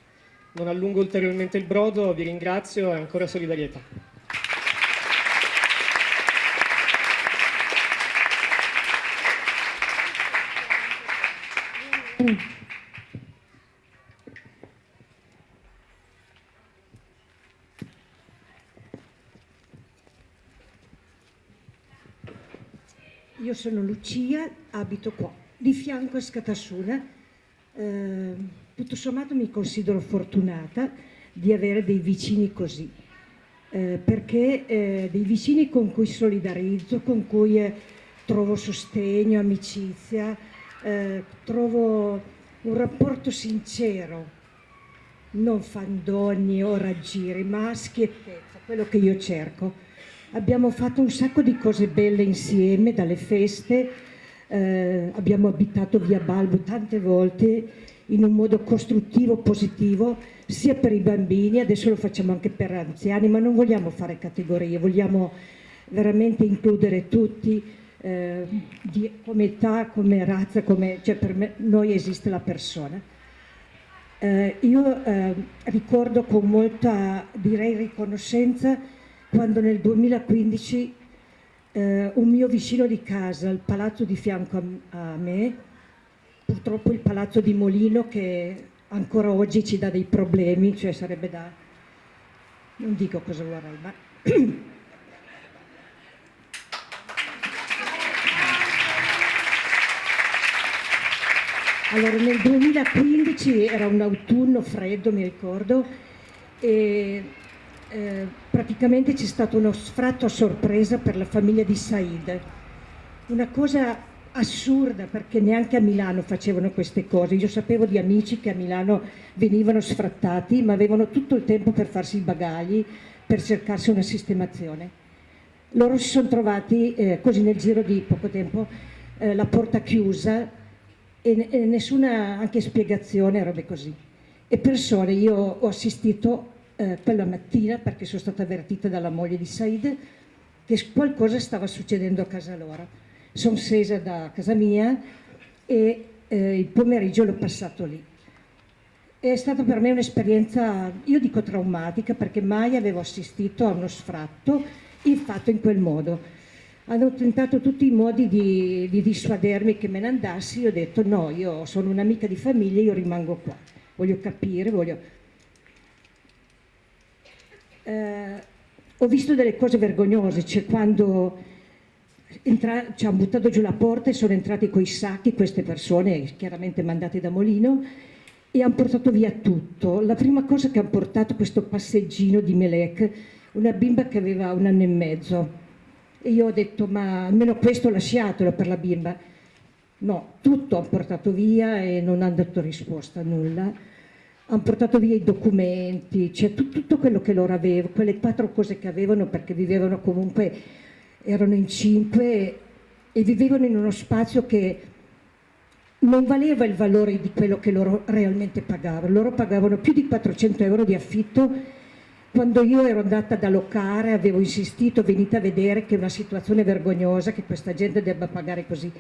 Non allungo ulteriormente il brodo, vi ringrazio e ancora solidarietà. Io sono Lucia, abito qua di fianco a Scatassuna. Eh, tutto sommato mi considero fortunata di avere dei vicini così, eh, perché eh, dei vicini con cui solidarizzo, con cui eh, trovo sostegno, amicizia, eh, trovo un rapporto sincero, non fandoni o raggiri, ma schiettezza, quello che io cerco. Abbiamo fatto un sacco di cose belle insieme, dalle feste, eh, abbiamo abitato via Balbo tante volte in un modo costruttivo, positivo, sia per i bambini, adesso lo facciamo anche per anziani, ma non vogliamo fare categorie, vogliamo veramente includere tutti, eh, di, come età, come razza, come, cioè per me, noi esiste la persona. Eh, io eh, ricordo con molta, direi, riconoscenza quando nel 2015 eh, un mio vicino di casa, il palazzo di fianco a, a me, purtroppo il palazzo di Molino che ancora oggi ci dà dei problemi, cioè sarebbe da... non dico cosa vorrei, ma... Allora, nel 2015 era un autunno freddo, mi ricordo, e eh, praticamente c'è stato uno sfratto a sorpresa per la famiglia di Said. Una cosa assurda perché neanche a Milano facevano queste cose. Io sapevo di amici che a Milano venivano sfrattati ma avevano tutto il tempo per farsi i bagagli, per cercarsi una sistemazione. Loro si sono trovati eh, così nel giro di poco tempo eh, la porta chiusa e, e, nessuna anche spiegazione, robe così. E persone, io ho assistito eh, quella mattina perché sono stata avvertita dalla moglie di Said che qualcosa stava succedendo a casa loro sono scesa da casa mia e eh, il pomeriggio l'ho passato lì. È stata per me un'esperienza, io dico traumatica, perché mai avevo assistito a uno sfratto fatto in quel modo. Hanno tentato tutti i modi di, di dissuadermi che me ne andassi, io ho detto no, io sono un'amica di famiglia, io rimango qua, voglio capire, voglio... Eh, ho visto delle cose vergognose, cioè quando Entra, ci hanno buttato giù la porta e sono entrati coi sacchi queste persone, chiaramente mandate da Molino, e hanno portato via tutto. La prima cosa che hanno portato questo passeggino di Melek, una bimba che aveva un anno e mezzo. E io ho detto, ma almeno questo lasciatelo per la bimba. No, tutto hanno portato via e non hanno dato risposta a nulla. Hanno portato via i documenti, cioè tutto, quello che loro avevano, quelle quattro cose che avevano perché vivevano comunque erano in cinque e vivevano in uno spazio che non valeva il valore di quello che loro realmente pagavano. Loro pagavano più di 400 euro di affitto quando io ero andata ad allocare, avevo insistito, venite a vedere che è una situazione vergognosa, che questa gente debba pagare così.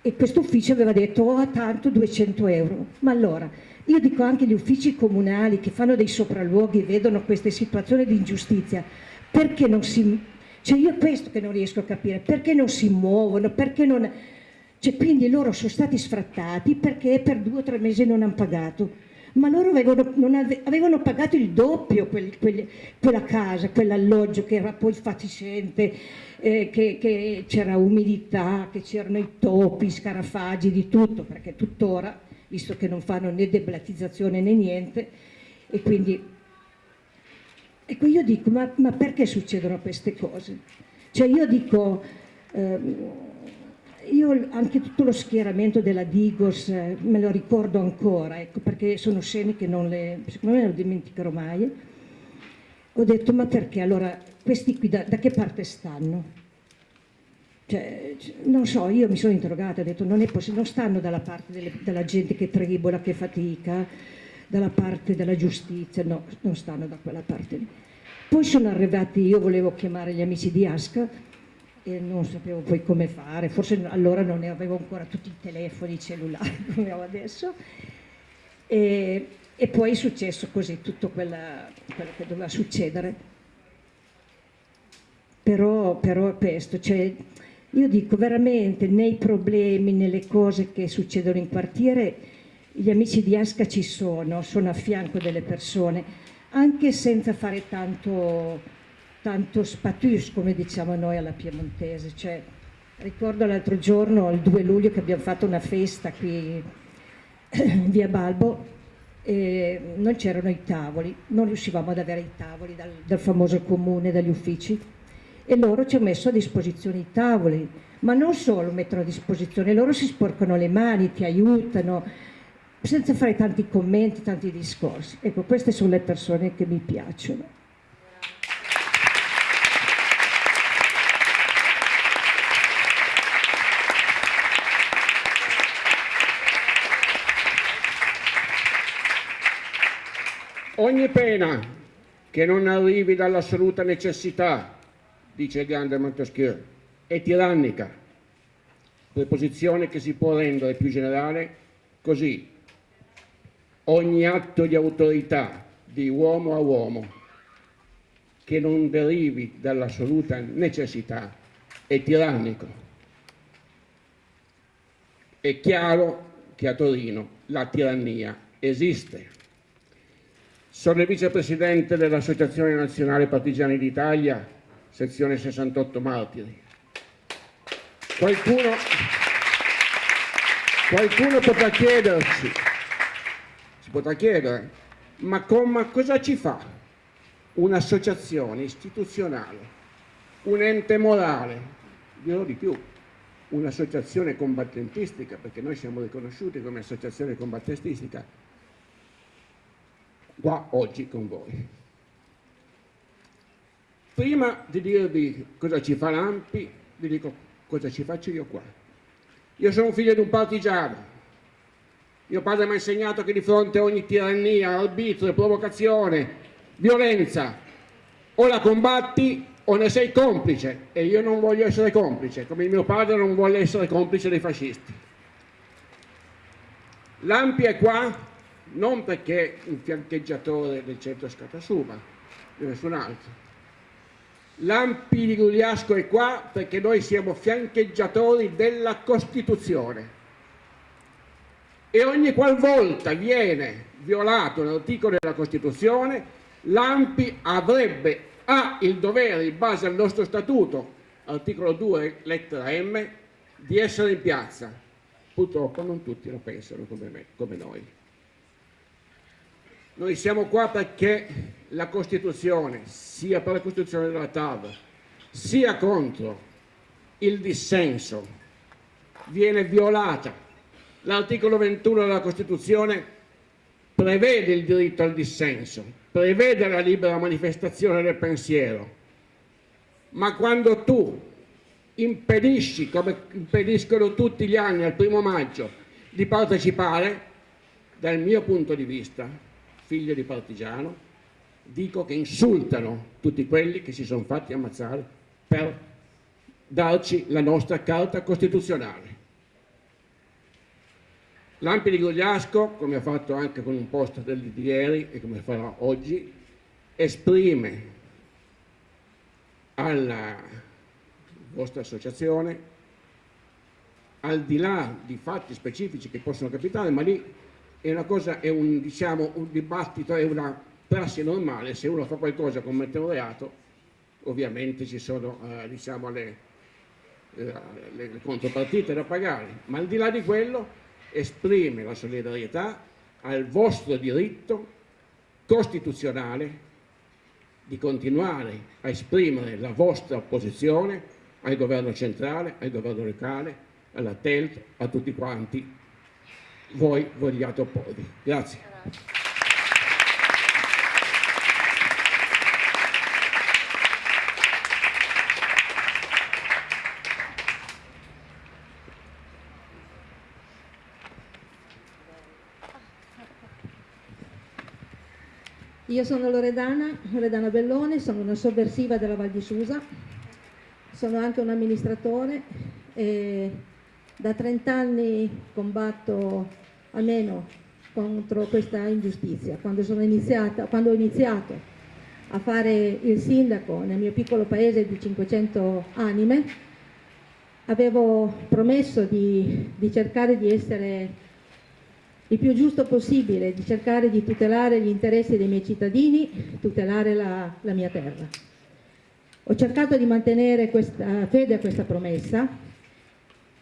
E questo ufficio aveva detto, oh, tanto 200 euro. Ma allora, io dico anche gli uffici comunali che fanno dei sopralluoghi e vedono queste situazioni di ingiustizia, perché non si cioè io questo che non riesco a capire, perché non si muovono, perché non... Cioè, quindi loro sono stati sfrattati perché per due o tre mesi non hanno pagato, ma loro avevano, ave, avevano pagato il doppio quel, quel, quella casa, quell'alloggio che era poi fatiscente, eh, che, c'era umidità, che c'erano i topi, scarafaggi, di tutto, perché tuttora, visto che non fanno né deblatizzazione né niente, e quindi Ecco, io dico, ma, ma perché succedono queste cose? Cioè io dico, ehm, io anche tutto lo schieramento della Digos eh, me lo ricordo ancora, ecco, perché sono scene che non le, secondo me non dimenticherò mai. Ho detto, ma perché allora questi qui da, da che parte stanno? Cioè, non so, io mi sono interrogata, ho detto, non, non stanno dalla parte delle, della gente che tribola, che fatica, dalla parte della giustizia, no, non stanno da quella parte lì. Poi sono arrivati, io volevo chiamare gli amici di Asca e non sapevo poi come fare, forse allora non ne avevo ancora tutti i telefoni cellulari come ho adesso. E, e poi è successo così tutto quella, quello che doveva succedere. Però, però questo, cioè, io dico veramente nei problemi, nelle cose che succedono in quartiere, gli amici di Asca ci sono, sono a fianco delle persone, anche senza fare tanto, tanto spatus, come diciamo noi alla piemontese. Cioè, ricordo l'altro giorno, il 2 luglio, che abbiamo fatto una festa qui in via Balbo e non c'erano i tavoli, non riuscivamo ad avere i tavoli dal, dal famoso comune, dagli uffici e loro ci hanno messo a disposizione i tavoli, ma non solo mettono a disposizione, loro si sporcano le mani, ti aiutano, senza fare tanti commenti, tanti discorsi. Ecco, queste sono le persone che mi piacciono. Ogni pena che non arrivi dall'assoluta necessità, dice il grande Montesquieu, è tirannica, preposizione che si può rendere più generale così. Ogni atto di autorità di uomo a uomo che non derivi dall'assoluta necessità è tirannico. È chiaro che a Torino la tirannia esiste. Sono il vicepresidente dell'Associazione Nazionale Partigiani d'Italia, sezione 68 Martiri. Qualcuno, qualcuno potrà chiederci, si potrà chiedere, ma, con, ma cosa ci fa un'associazione istituzionale, un ente morale, dirò di più, un'associazione combattentistica, perché noi siamo riconosciuti come associazione combattentistica, qua oggi con voi. Prima di dirvi cosa ci fa l'AMPI, vi dico cosa ci faccio io qua? Io sono figlio di un partigiano. Mio padre mi ha insegnato che di fronte a ogni tirannia, arbitrio, provocazione, violenza, o la combatti o ne sei complice e io non voglio essere complice, come mio padre non vuole essere complice dei fascisti. L'Ampi è qua non perché un fiancheggiatore del centro Scatasuba, di nessun altro, L'Ampi di Gugliasco è qua perché noi siamo fiancheggiatori della Costituzione e ogni qualvolta viene violato l'articolo della Costituzione l'Ampi avrebbe, ha il dovere in base al nostro statuto, articolo 2 lettera M, di essere in piazza. Purtroppo non tutti lo pensano come, me, come noi. Noi siamo qua perché la Costituzione, sia per la Costituzione della TAV, sia contro il dissenso, viene violata. L'articolo 21 della Costituzione prevede il diritto al dissenso, prevede la libera manifestazione del pensiero, ma quando tu impedisci, come impediscono tutti gli anni al primo maggio, di partecipare, dal mio punto di vista, figlio di partigiano, dico che insultano tutti quelli che si sono fatti ammazzare per darci la nostra carta costituzionale. L'Ampi di Gogliasco, come ha fatto anche con un post di ieri e come farà oggi, esprime alla vostra associazione, al di là di fatti specifici che possono capitare, ma lì è una cosa, è un, diciamo, un dibattito, è una prassi normale, se uno fa qualcosa commette un reato, ovviamente ci sono eh, diciamo, le, eh, le, le contropartite da pagare, ma al di là di quello esprime la solidarietà al vostro diritto costituzionale di continuare a esprimere la vostra opposizione al governo centrale, al governo locale, alla TELT, a tutti quanti voi vogliate opporvi. Grazie. Io sono Loredana, Loredana Bellone, sono una sovversiva della Val di Susa, sono anche un amministratore e da 30 anni combatto almeno contro questa ingiustizia. Quando, iniziata, quando ho iniziato a fare il sindaco nel mio piccolo paese di 500 anime, avevo promesso di, di cercare di essere il più giusto possibile, di cercare di tutelare gli interessi dei miei cittadini, tutelare la, la mia terra. Ho cercato di mantenere questa, fede a questa promessa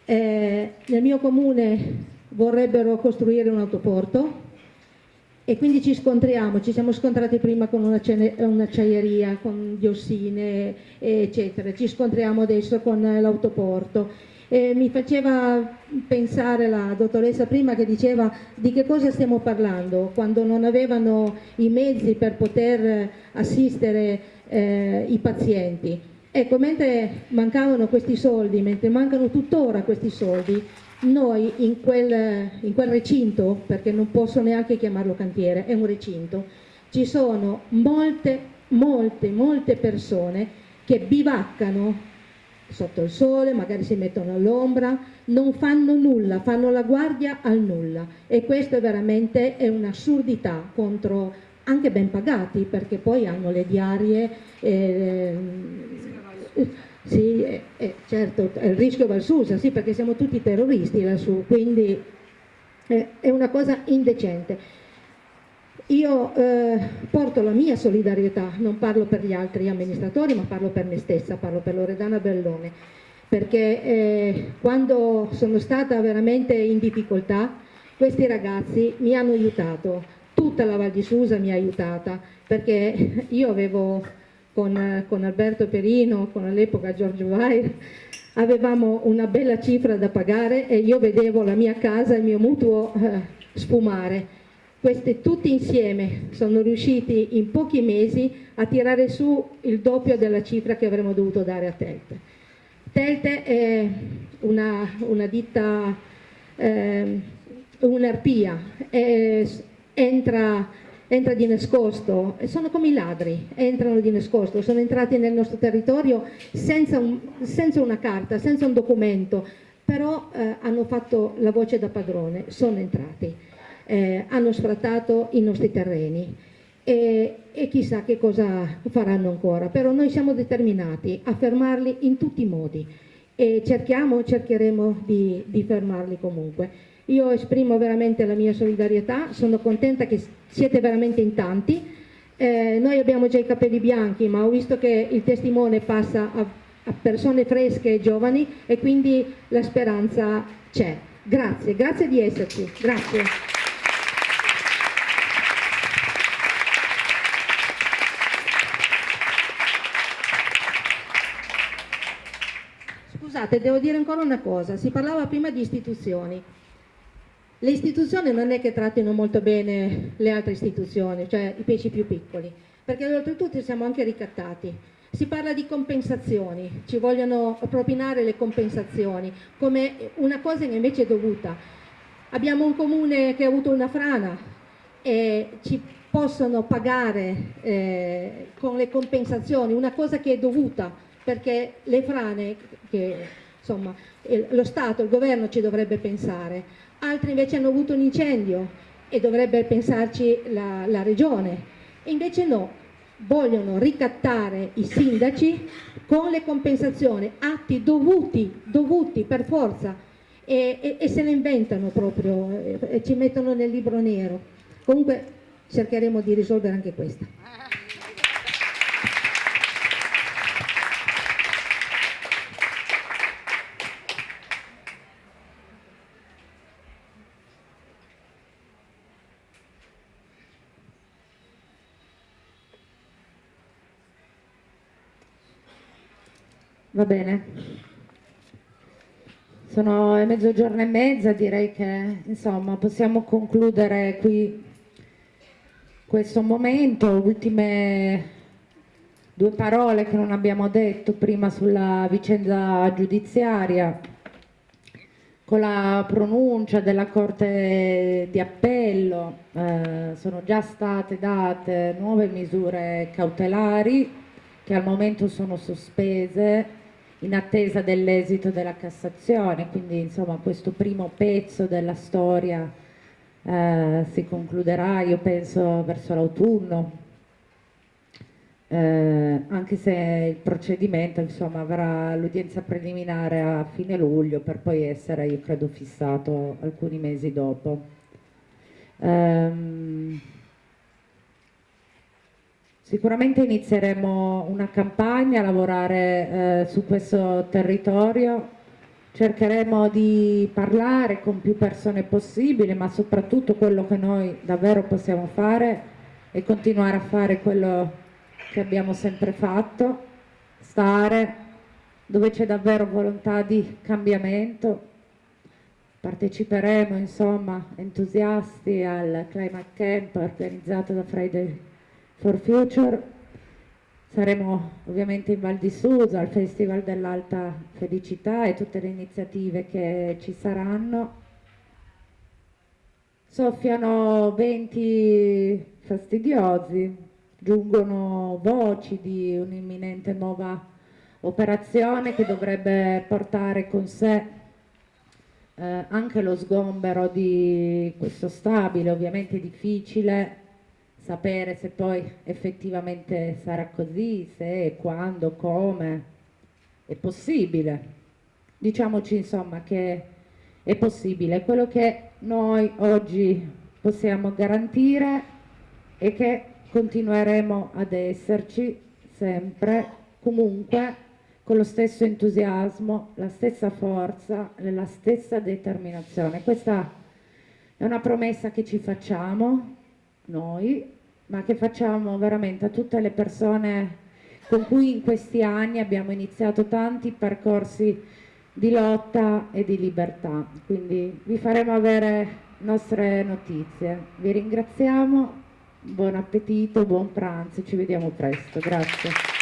eh, nel mio comune vorrebbero costruire un autoporto e quindi ci scontriamo, ci siamo scontrati prima con un'acciaieria, con diossine eccetera, ci scontriamo adesso con l'autoporto. E mi faceva pensare la dottoressa prima che diceva di che cosa stiamo parlando quando non avevano i mezzi per poter assistere eh, i pazienti. Ecco, mentre mancavano questi soldi, mentre mancano tuttora questi soldi, noi in quel, in quel recinto, perché non posso neanche chiamarlo cantiere, è un recinto, ci sono molte, molte, molte persone che bivaccano sotto il sole, magari si mettono all'ombra, non fanno nulla, fanno la guardia al nulla e questo veramente è un'assurdità contro anche ben pagati perché poi hanno le diarie. Eh, sì, eh, eh, certo, il rischio va al Susa, sì, perché siamo tutti terroristi lassù, quindi eh, è una cosa indecente. Io eh, porto la mia solidarietà, non parlo per gli altri amministratori, ma parlo per me stessa, parlo per Loredana Bellone, perché eh, quando sono stata veramente in difficoltà, questi ragazzi mi hanno aiutato, tutta la Val di Susa mi ha aiutata, perché io avevo con, con Alberto Perino, con all'epoca Giorgio Vair, avevamo una bella cifra da pagare e io vedevo la mia casa, il mio mutuo eh, sfumare questi tutti insieme sono riusciti in pochi mesi a tirare su il doppio della cifra che avremmo dovuto dare a Telte. Telte è una, una ditta, eh, un'arpia, entra, entra di nascosto, sono come i ladri, entrano di nascosto, sono entrati nel nostro territorio senza, un, senza una carta, senza un documento, però eh, hanno fatto la voce da padrone, sono entrati eh, hanno sfrattato i nostri terreni e, e, chissà che cosa faranno ancora, però noi siamo determinati a fermarli in tutti i modi e cerchiamo, cercheremo di, di fermarli comunque. Io esprimo veramente la mia solidarietà, sono contenta che siete veramente in tanti, eh, noi abbiamo già i capelli bianchi ma ho visto che il testimone passa a, a persone fresche e giovani e quindi la speranza c'è. Grazie, grazie di esserci, grazie. Scusate, devo dire ancora una cosa, si parlava prima di istituzioni. Le istituzioni non è che trattino molto bene le altre istituzioni, cioè i pesci più piccoli, perché oltretutto siamo anche ricattati. Si parla di compensazioni, ci vogliono propinare le compensazioni come una cosa che invece è dovuta. Abbiamo un comune che ha avuto una frana e ci possono pagare eh, con le compensazioni una cosa che è dovuta perché le frane, che insomma lo Stato, il governo ci dovrebbe pensare, altri invece hanno avuto un incendio e dovrebbe pensarci la, la regione, e invece no, vogliono ricattare i sindaci con le compensazioni, atti dovuti, dovuti per forza, e, e, e se ne inventano proprio, e, e ci mettono nel libro nero. Comunque cercheremo di risolvere anche questa. Va bene. Sono è mezzogiorno e mezza, direi che insomma possiamo concludere qui questo momento. Ultime due parole che non abbiamo detto prima sulla vicenda giudiziaria. Con la pronuncia della Corte di Appello eh, sono già state date nuove misure cautelari che al momento sono sospese in attesa dell'esito della Cassazione, quindi insomma questo primo pezzo della storia eh, si concluderà, io penso, verso l'autunno, eh, anche se il procedimento insomma, avrà l'udienza preliminare a fine luglio per poi essere, io credo, fissato alcuni mesi dopo. Um, Sicuramente inizieremo una campagna a lavorare eh, su questo territorio, cercheremo di parlare con più persone possibile, ma soprattutto quello che noi davvero possiamo fare è continuare a fare quello che abbiamo sempre fatto, stare dove c'è davvero volontà di cambiamento. Parteciperemo insomma entusiasti al Climate Camp organizzato da Friday for Future. Saremo ovviamente in Val di Susa, al Festival dell'Alta Felicità e tutte le iniziative che ci saranno. Soffiano venti fastidiosi, giungono voci di un'imminente nuova operazione che dovrebbe portare con sé eh, anche lo sgombero di questo stabile, ovviamente difficile sapere se poi effettivamente sarà così, se, quando, come, è possibile. Diciamoci insomma che è possibile. Quello che noi oggi possiamo garantire è che continueremo ad esserci sempre, comunque, con lo stesso entusiasmo, la stessa forza, la stessa determinazione. Questa è una promessa che ci facciamo noi, ma che facciamo veramente a tutte le persone con cui in questi anni abbiamo iniziato tanti percorsi di lotta e di libertà. Quindi vi faremo avere nostre notizie. Vi ringraziamo, buon appetito, buon pranzo, ci vediamo presto. Grazie.